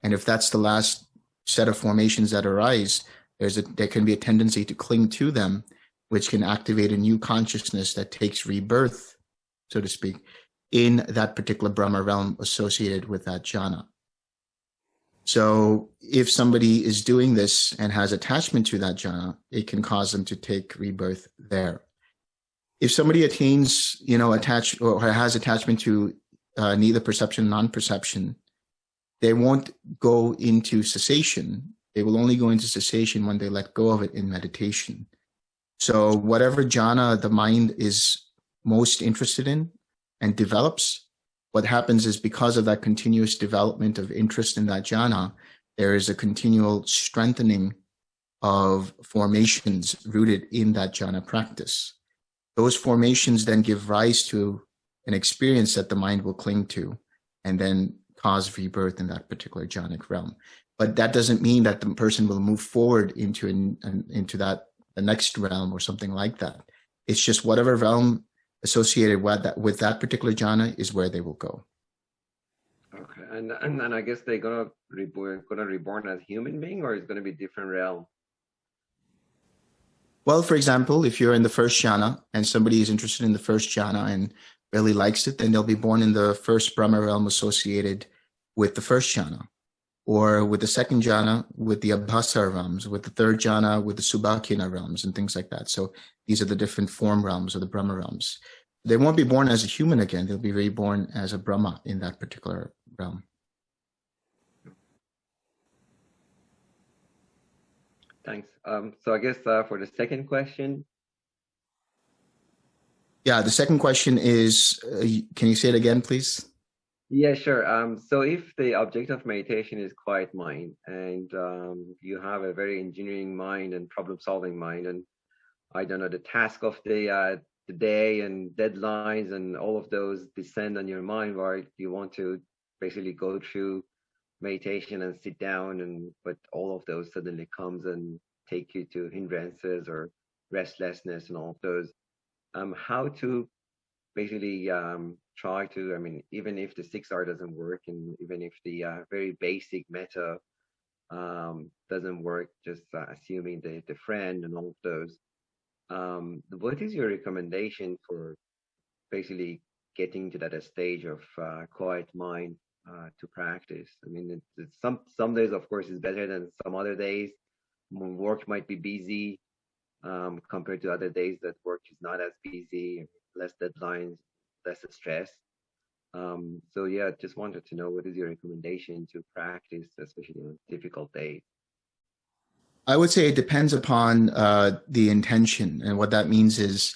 And if that's the last set of formations that arise, there's a, there can be a tendency to cling to them, which can activate a new consciousness that takes rebirth, so to speak, in that particular Brahma realm associated with that jhana. So if somebody is doing this and has attachment to that jhana, it can cause them to take rebirth there. If somebody attains, you know, attach or has attachment to uh, neither perception, non-perception, they won't go into cessation. They will only go into cessation when they let go of it in meditation. So whatever jhana the mind is most interested in and develops, what happens is because of that continuous development of interest in that jhana, there is a continual strengthening of formations rooted in that jhana practice. Those formations then give rise to an experience that the mind will cling to and then cause rebirth in that particular jhanic realm. But that doesn't mean that the person will move forward into an, an, into that the next realm or something like that. It's just whatever realm associated with that with that particular jhana is where they will go. Okay, and and, and I guess they're gonna reborn gonna reborn as human being, or it's gonna be different realm. Well, for example, if you're in the first jhana and somebody is interested in the first jhana and really likes it, then they'll be born in the first Brahma realm associated with the first jhana, or with the second jhana with the Abhasa realms, with the third jhana with the Subhakina realms and things like that. So these are the different form realms or the Brahma realms. They won't be born as a human again. They'll be reborn as a Brahma in that particular realm. Thanks. Um, so I guess uh, for the second question, Yeah, the second question is, uh, can you say it again, please? Yeah, sure. Um, so if the object of meditation is quiet mind, and um, you have a very engineering mind and problem-solving mind, and I don't know the task of the uh, the day and deadlines and all of those descend on your mind, where you want to basically go through meditation and sit down and but all of those suddenly comes and take you to hindrances or restlessness and all of those um how to basically um try to i mean even if the 6r doesn't work and even if the uh, very basic metta um doesn't work just uh, assuming the the friend and all of those um what is your recommendation for basically getting to that stage of uh, quiet mind uh, to practice. I mean, it's, it's some some days, of course, is better than some other days. Work might be busy um, compared to other days that work is not as busy, less deadlines, less stress. Um, so yeah, just wanted to know what is your recommendation to practice, especially on difficult days. I would say it depends upon uh, the intention, and what that means is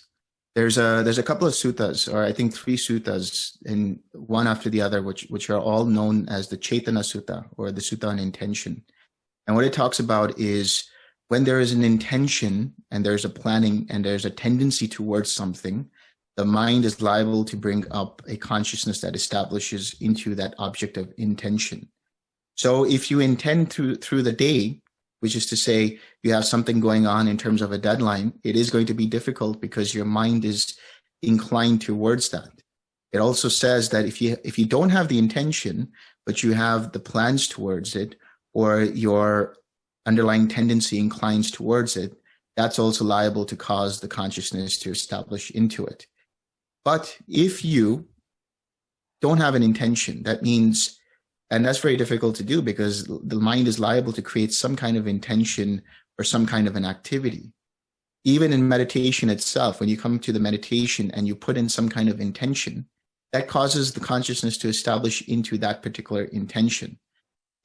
there's a there's a couple of suttas, or I think three suttas, in one after the other, which which are all known as the Cetana Sutta or the Sutta on intention. And what it talks about is when there is an intention and there's a planning and there's a tendency towards something, the mind is liable to bring up a consciousness that establishes into that object of intention. So if you intend through through the day which is to say you have something going on in terms of a deadline, it is going to be difficult because your mind is inclined towards that. It also says that if you if you don't have the intention, but you have the plans towards it, or your underlying tendency inclines towards it, that's also liable to cause the consciousness to establish into it. But if you don't have an intention, that means and that's very difficult to do because the mind is liable to create some kind of intention or some kind of an activity. Even in meditation itself, when you come to the meditation and you put in some kind of intention, that causes the consciousness to establish into that particular intention.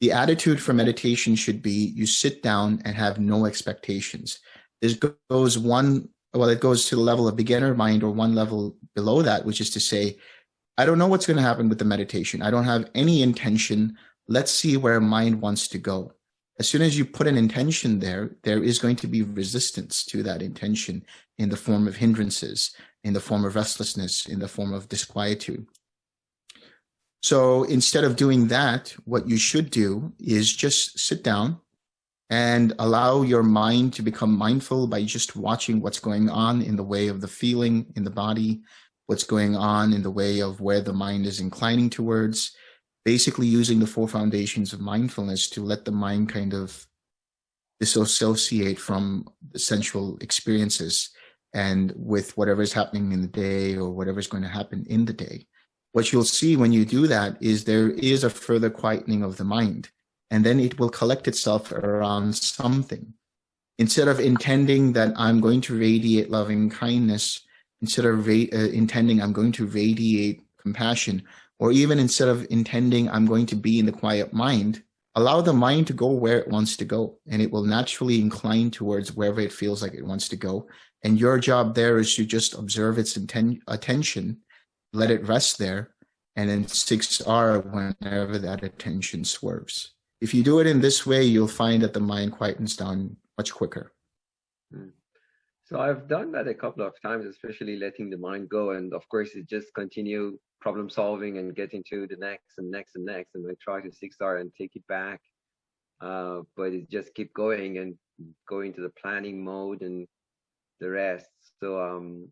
The attitude for meditation should be you sit down and have no expectations. This goes one, well, it goes to the level of beginner mind or one level below that, which is to say, I don't know what's going to happen with the meditation. I don't have any intention. Let's see where mind wants to go. As soon as you put an intention there, there is going to be resistance to that intention in the form of hindrances, in the form of restlessness, in the form of disquietude. So instead of doing that, what you should do is just sit down and allow your mind to become mindful by just watching what's going on in the way of the feeling in the body, what's going on in the way of where the mind is inclining towards, basically using the four foundations of mindfulness to let the mind kind of disassociate from the sensual experiences and with whatever is happening in the day or whatever is going to happen in the day. What you'll see when you do that is there is a further quietening of the mind, and then it will collect itself around something. Instead of intending that I'm going to radiate loving kindness instead of uh, intending I'm going to radiate compassion, or even instead of intending I'm going to be in the quiet mind, allow the mind to go where it wants to go and it will naturally incline towards wherever it feels like it wants to go and your job there is to just observe its attention let it rest there and then 6r whenever that attention swerves if you do it in this way you'll find that the mind quietens down much quicker So I've done that a couple of times, especially letting the mind go. And of course, it just continue problem solving and getting to the next and next and next. And I try to six R and take it back. Uh, but it just keep going and go into the planning mode and the rest. So, um,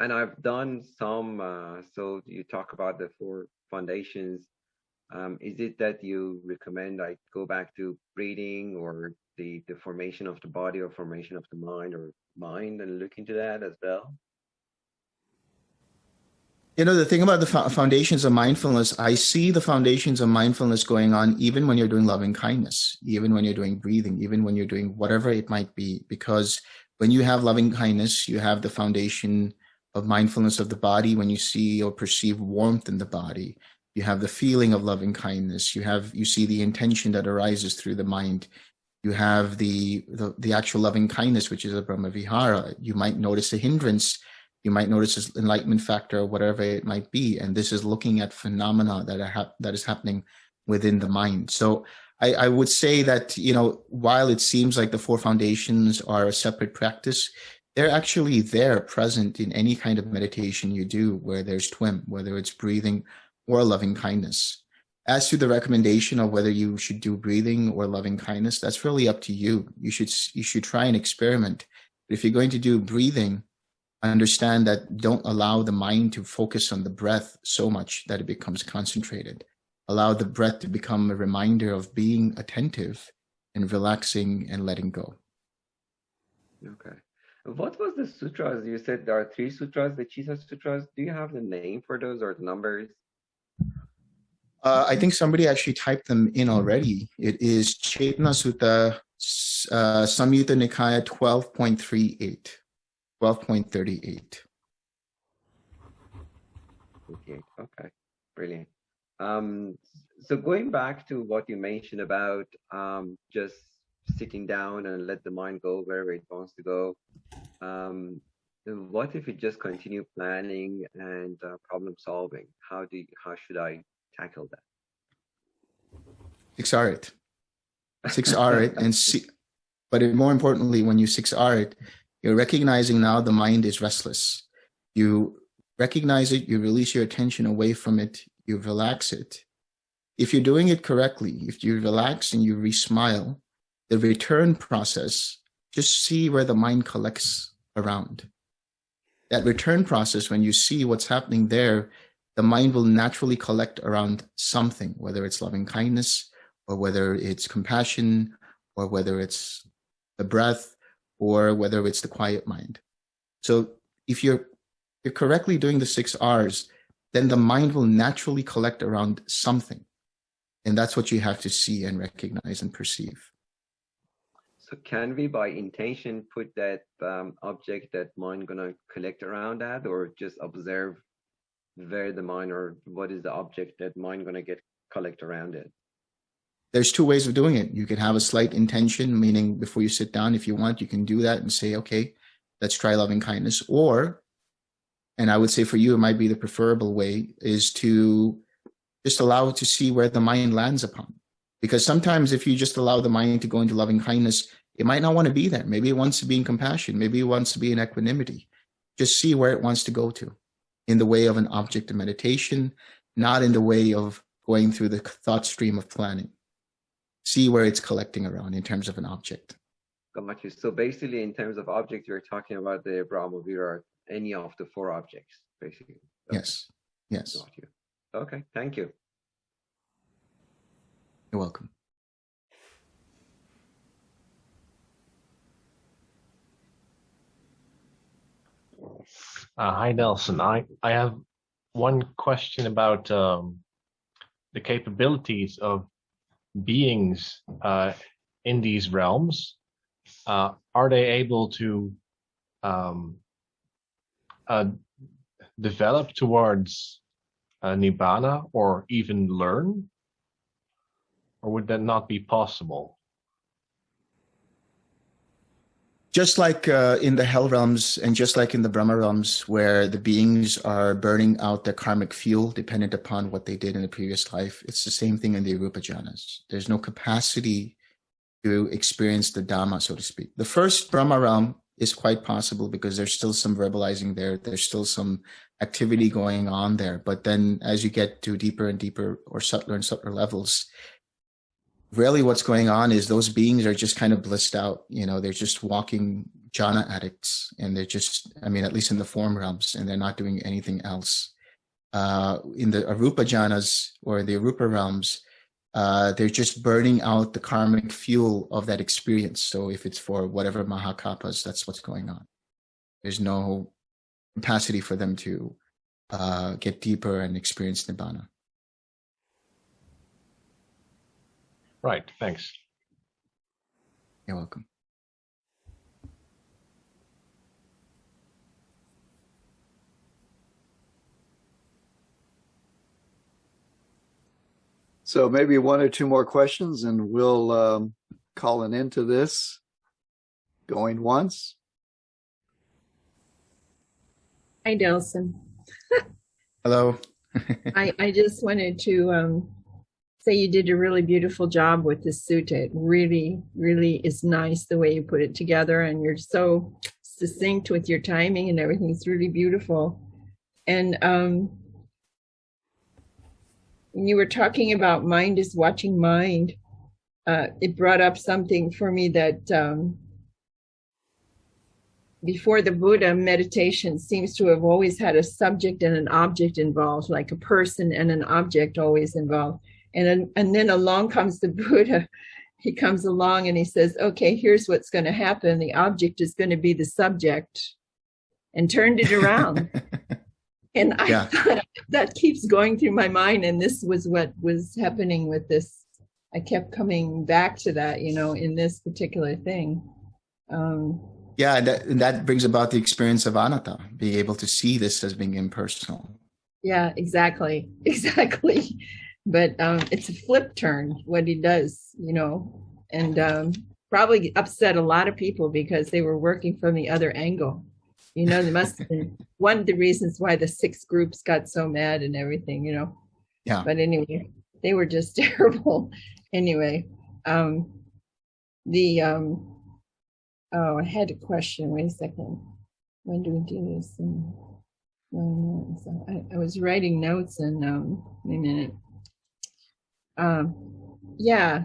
and I've done some, uh, so you talk about the four foundations. Um, is it that you recommend I go back to breathing or the, the formation of the body or formation of the mind or mind and look into that as well? You know, the thing about the foundations of mindfulness, I see the foundations of mindfulness going on even when you're doing loving kindness, even when you're doing breathing, even when you're doing whatever it might be. Because when you have loving kindness, you have the foundation of mindfulness of the body. When you see or perceive warmth in the body, you have the feeling of loving kindness. You have, you see the intention that arises through the mind. You have the, the, the actual loving kindness, which is a Brahma Vihara. You might notice a hindrance you might notice this enlightenment factor or whatever it might be and this is looking at phenomena that are that is happening within the mind so I, I would say that you know while it seems like the four foundations are a separate practice they're actually there present in any kind of meditation you do where there's TWIM whether it's breathing or loving kindness as to the recommendation of whether you should do breathing or loving kindness that's really up to you you should you should try and experiment But if you're going to do breathing understand that don't allow the mind to focus on the breath so much that it becomes concentrated. Allow the breath to become a reminder of being attentive and relaxing and letting go. Okay. What was the sutras? You said there are three sutras, the Chisa sutras. Do you have the name for those or the numbers? Uh, I think somebody actually typed them in already. It is Chetana Sutta, uh, Samyutta Nikaya 12.38. 12.38. Okay, okay, brilliant. Um, so going back to what you mentioned about um, just sitting down and let the mind go wherever it wants to go. Um, what if it just continue planning and uh, problem solving? How do you, how should I tackle that? Six R it. Six R it and see. But more importantly, when you six R it, you're recognizing now the mind is restless. You recognize it, you release your attention away from it, you relax it. If you're doing it correctly, if you relax and you re-smile, the return process, just see where the mind collects around. That return process, when you see what's happening there, the mind will naturally collect around something, whether it's loving kindness or whether it's compassion or whether it's the breath or whether it's the quiet mind. So if you're, you're correctly doing the six R's, then the mind will naturally collect around something. And that's what you have to see and recognize and perceive. So can we, by intention, put that um, object that mind gonna collect around that, or just observe where the mind or what is the object that mind gonna get collect around it? there's two ways of doing it. You can have a slight intention, meaning before you sit down, if you want, you can do that and say, okay, let's try loving kindness. Or, and I would say for you, it might be the preferable way is to just allow to see where the mind lands upon. Because sometimes if you just allow the mind to go into loving kindness, it might not want to be there. Maybe it wants to be in compassion. Maybe it wants to be in equanimity. Just see where it wants to go to in the way of an object of meditation, not in the way of going through the thought stream of planning see where it's collecting around in terms of an object. Got you. So basically, in terms of object, you're talking about the Brahma Vihara, any of the four objects, basically. Okay. Yes. Yes. Got you. Okay. Thank you. You're welcome. Uh, hi, Delson. I, I have one question about um, the capabilities of beings uh, in these realms, uh, are they able to um, uh, develop towards uh, nibbana or even learn? or would that not be possible? Just like uh, in the hell realms and just like in the brahma realms where the beings are burning out their karmic fuel dependent upon what they did in the previous life it's the same thing in the arupa jhanas. There's no capacity to experience the dhamma so to speak. The first brahma realm is quite possible because there's still some verbalizing there there's still some activity going on there. But then as you get to deeper and deeper or subtler and subtler levels really what's going on is those beings are just kind of blissed out you know they're just walking jhana addicts and they're just i mean at least in the form realms and they're not doing anything else. Uh in the arupa jhanas or the arupa realms uh they're just burning out the karmic fuel of that experience. So if it's for whatever Mahakappas that's what's going on. There's no capacity for them to uh get deeper and experience nibbana Right, thanks. you're welcome So maybe one or two more questions and we'll um, call an end to this. Going once. Hi, Delson. hello I, I just wanted to um, say you did a really beautiful job with this sutta. It really, really is nice the way you put it together and you're so succinct with your timing and everything. It's really beautiful. And um, when you were talking about mind is watching mind, uh, it brought up something for me that um, before the Buddha, meditation seems to have always had a subject and an object involved, like a person and an object always involved. And then, and then along comes the Buddha. He comes along and he says, okay, here's what's going to happen. The object is going to be the subject and turned it around. and I Yeah. thought that keeps going through my mind. And this was what was happening with this. I kept coming back to that, you know, in this particular thing. Um, Yeah, and that, and that brings about the experience of anatta, being able to see this as being impersonal. Yeah, exactly, exactly. But um, it's a flip turn what he does, you know, and um, probably upset a lot of people because they were working from the other angle. You know, there must have been one of the reasons why the six groups got so mad and everything, you know. Yeah. But anyway, they were just terrible. Anyway, um, the um, oh, I had a question. Wait a second. When do we do this? And, no, no, so I, I was writing notes and um, wait a minute. Um, yeah.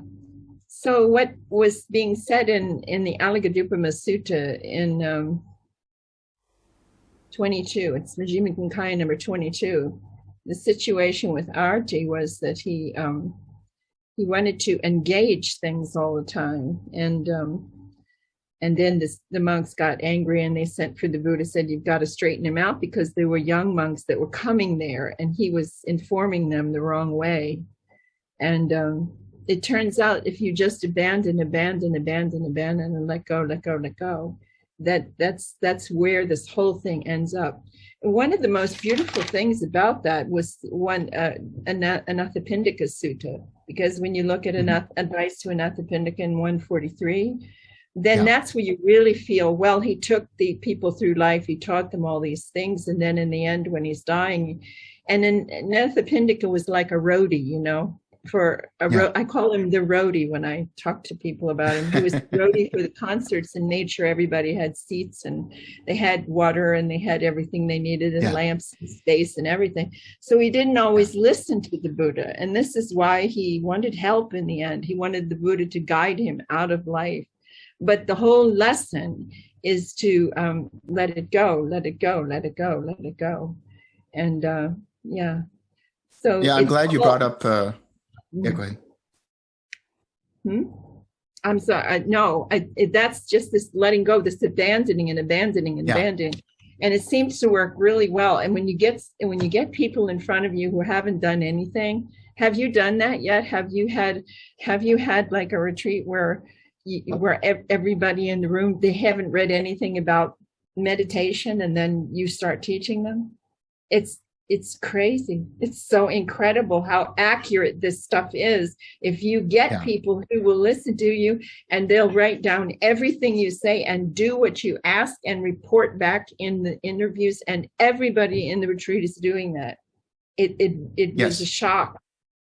So what was being said in in the Alagaddupama Sutta in um, 22, it's Majjhima Nikaya number 22. The situation with Arittha was that he um, he wanted to engage things all the time, and um, and then this, the monks got angry and they sent for the Buddha, said, You've got to straighten him out because there were young monks that were coming there and he was informing them the wrong way. And um, it turns out if you just abandon, abandon, abandon, abandon, and let go, let go, let go, that that's that's where this whole thing ends up. And one of the most beautiful things about that was one uh, Anathapindika Sutta, because when you look at anath- advice to Anathapindika in 143, then Yeah. that's where you really feel well he took the people through life he taught them all these things and then in the end when he's dying and then Nathapindika was like a roadie you know for a ro- I call him the roadie when I talk to people about him. He was the roadie for the concerts and made sure everybody had seats and they had water and they had everything they needed and Yeah. lamps and space and everything. So he didn't always listen to the Buddha. And this is why he wanted help in the end. He wanted the Buddha to guide him out of life. But the whole lesson is to um, let it go, let it go, let it go, let it go, and uh, yeah. So Yeah, I'm glad you brought up. Uh, yeah, go ahead. Hmm? I'm sorry. I, no, I, it, that's just this letting go, this abandoning and abandoning and Yeah. abandoning, and it seems to work really well. And when you get when you get people in front of you who haven't done anything, have you done that yet? Have you had have you had like a retreat where you, where ev- everybody in the room they haven't read anything about meditation, and then you start teaching them? It's it's crazy. It's so incredible how accurate this stuff is. If you get Yeah. people who will listen to you and they'll write down everything you say and do what you ask and report back in the interviews, and everybody in the retreat is doing that. It it it was a shock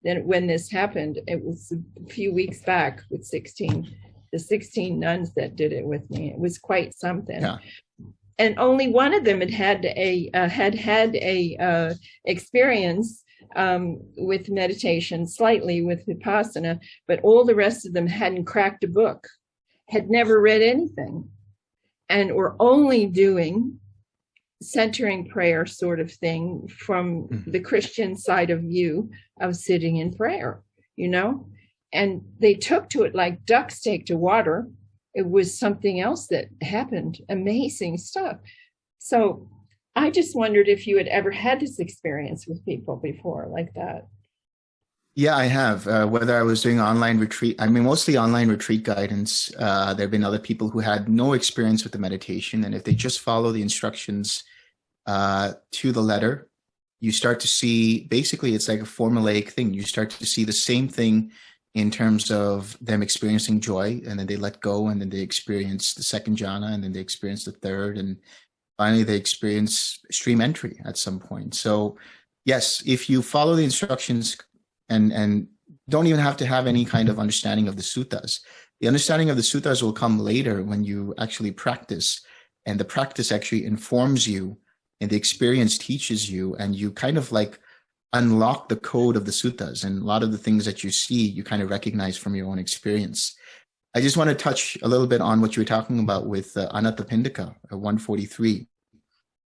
then when this happened. It was a few weeks back with 16, the 16 nuns that did it with me. It was quite something Yeah. And only one of them had had a uh, had had a uh, experience um, with meditation, slightly with vipassana, but all the rest of them hadn't cracked a book, had never read anything, and were only doing centering prayer sort of thing from Mhm. the Christian side of view of sitting in prayer, you know, and they took to it like ducks take to water it was something else that happened amazing stuff so i just wondered if you had ever had this experience with people before like that Yeah, I have. Uh, whether I was doing online retreat, I mean, mostly online retreat guidance. Uh, there have been other people who had no experience with the meditation, and if they just follow the instructions uh, to the letter, you start to see. Basically, it's like a formulaic thing. You start to see the same thing in terms of them experiencing joy, and then they let go, and then they experience the second jhana, and then they experience the third, and finally they experience stream entry at some point. So, yes, if you follow the instructions and and don't even have to have any kind of understanding of the suttas. The understanding of the suttas will come later when you actually practice, and the practice actually informs you, and the experience teaches you, and you kind of like unlock the code of the suttas. And a lot of the things that you see, you kind of recognize from your own experience. I just want to touch a little bit on what you were talking about with uh, uh, 143.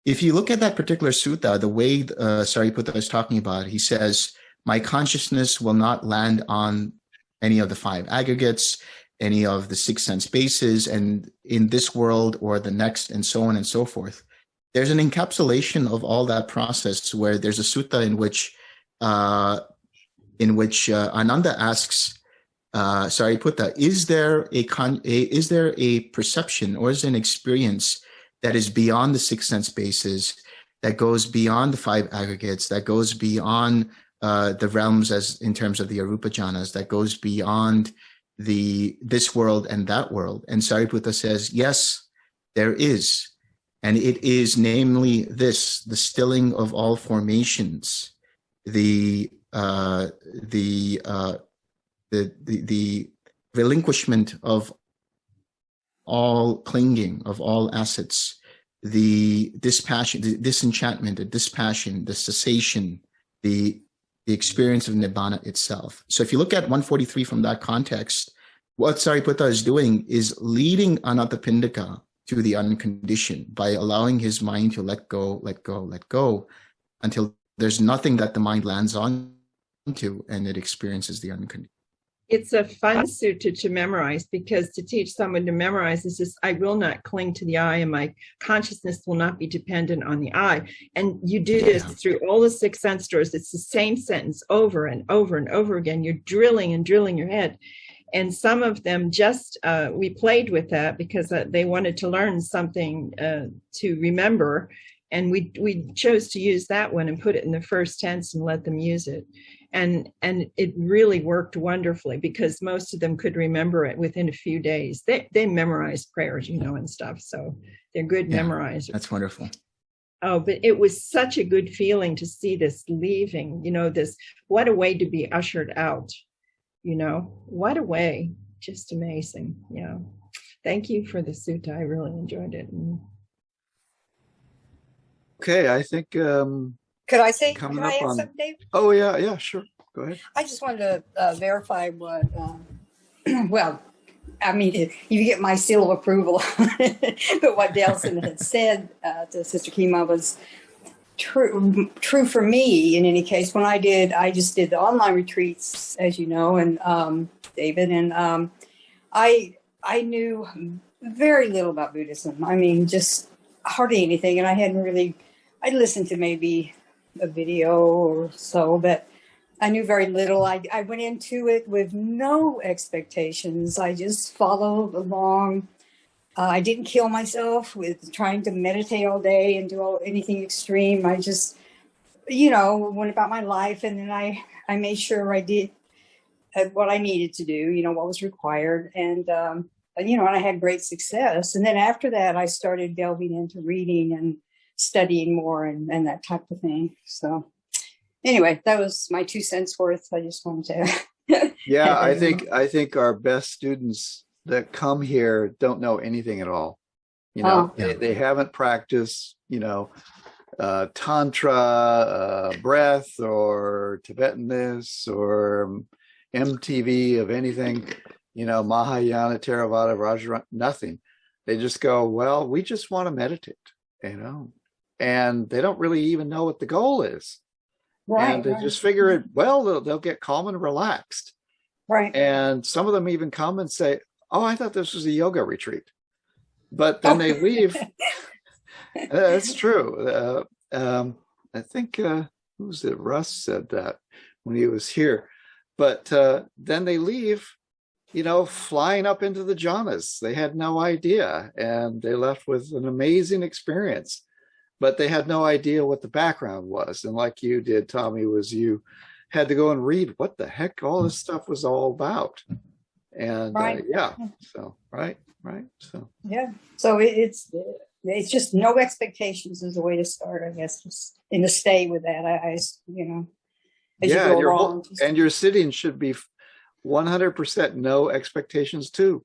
If you look at that particular sutta, the way uh, Sariputta is talking about, it, he says, my consciousness will not land on any of the five aggregates, any of the six sense bases, and in this world or the next, and so on and so forth. There's an encapsulation of all that process where there's a sutta in which, uh, in which uh, Ananda asks, uh, Sariputta, is there a, con- a is there a perception or is an experience that is beyond the six sense bases, that goes beyond the five aggregates, that goes beyond uh, the realms as in terms of the arupa jhanas that goes beyond the this world and that world. And Sariputta says, yes, there is. And it is namely this, the stilling of all formations, the uh, the, uh, the the the relinquishment of all clinging, of all assets, the dispassion, the disenchantment, the dispassion, the cessation, the the experience of nibbana itself. So if you look at 143 from that context, what Sariputta is doing is leading Anathapindika to the unconditioned by allowing his mind to let go, let go, let go, until there's nothing that the mind lands on to and it experiences the unconditioned. it's a fun sutta to memorize because to teach someone to memorize is just i will not cling to the eye and my consciousness will not be dependent on the eye and you do this Yeah. through all the six sense doors it's the same sentence over and over and over again you're drilling and drilling your head and some of them just uh, we played with that because uh, they wanted to learn something uh, to remember and we we chose to use that one and put it in the first tense and let them use it and and it really worked wonderfully because most of them could remember it within a few days they they memorized prayers you know and stuff so they're good Yeah. memorizers That's wonderful. oh but it was such a good feeling to see this leaving you know this what a way to be ushered out you know? What a way. Just amazing. Yeah. Thank you for the sutta i really enjoyed it. Mm. Okay, I think, um, Could I say, Coming can I up on- something, oh, yeah, yeah, sure. Go ahead. I just wanted to uh, verify what, um, well, I mean, if you get my seal of approval, but what Delson had said uh, to Sister Kima was true, true for me in any case. When I did, I just did the online retreats, as you know, and um, David, and um, I, I knew very little about Buddhism. I mean, just hardly anything, and I hadn't really, I listened to maybe a video or so, but I knew very little. I, I went into it with no expectations. I just followed along. Uh, I didn't kill myself with trying to meditate all day and do all, anything extreme. I just you know, went about my life and then I, I made sure I did uh, what I needed to do, you know, what was required. And, um, and, you know, and I had great success. And then after that, I started delving into reading and studying more and, and that type of thing. So anyway, that was my two cents worth. I just wanted to. Yeah, I think, I think our best students that come here don't know anything at all. You know, Oh. they, they haven't practiced, you know, uh, tantra, uh, breath or Tibetanness or MTV of anything, you know, Mahayana, Theravada, Rajara, nothing. They just go, well, we just want to meditate, you know, and they don't really even know what the goal is. Right, and they right. just figure it, well, they'll, they'll get calm and relaxed. Right. And some of them even come and say, oh, I thought this was a yoga retreat. But then they leave. That's true. Uh, um, I think, uh, who was it? Russ said that when he was here. But uh, then they leave, you know, flying up into the jhanas. They had no idea. And they left with an amazing experience. But they had no idea what the background was. And like you did, Tommy, was you had to go and read what the heck all this stuff was all about. And uh, yeah, so, right, right. So. Yeah. So it, it's it's just no expectations is a way to start, I guess, just and to stay with that. I you know, as yeah, you go your along. whole, just- and your sitting should be 100% no expectations too.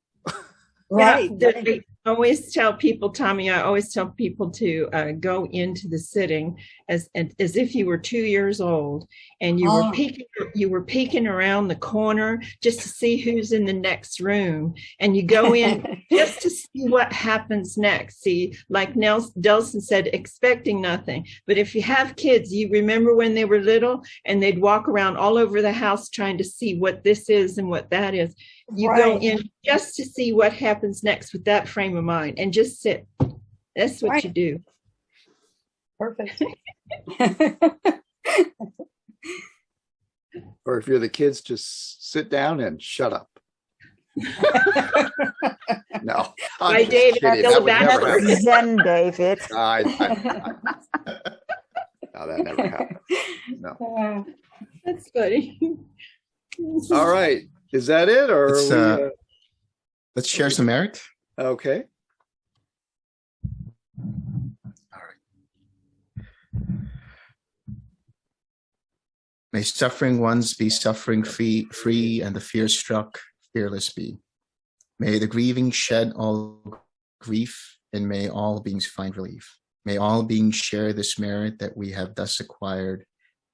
right. Yeah, right. I always tell people, Tommy, I always tell people to uh, go into the sitting as as if you were two years old and you Oh. were peeking you were peeking around the corner just to see who's in the next room, and you go in just to see what happens next. See, like Nels Delson said, expecting nothing. But if you have kids, you remember when they were little and they'd walk around all over the house trying to see what this is and what that is. You go in just to see what happens next with that frame of mind and just sit. That's what Right. you do. Perfect. Or if you're the kids, just sit down and shut up. no. I'm Bye, David. That would back never to happen. Zen, David. I, I, I, no, that never happened. No. Uh, That's funny. All right. Is that it or? Are we, uh, Let's share some merit. uh, okay. May suffering ones be suffering free, free and the fear struck fearless be. May the grieving shed all grief and may all beings find relief. May all beings share this merit that we have thus acquired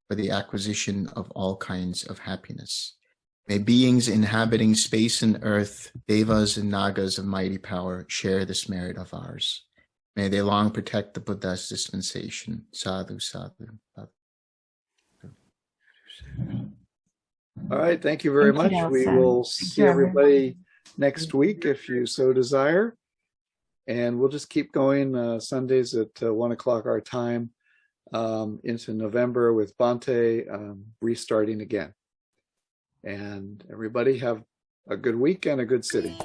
for the acquisition of all kinds of happiness. May beings inhabiting space and earth, devas and nagas of mighty power, share this merit of ours. May they long protect the Buddha's dispensation. Sadhu, sadhu. sadhu. All right. Thank you very Thank you, much. We will Thank see you, everybody next week if you so desire. And we'll just keep going uh, Sundays at uh, one o'clock our time um, into November with Bhante um, restarting again. And everybody have a good week and a good city.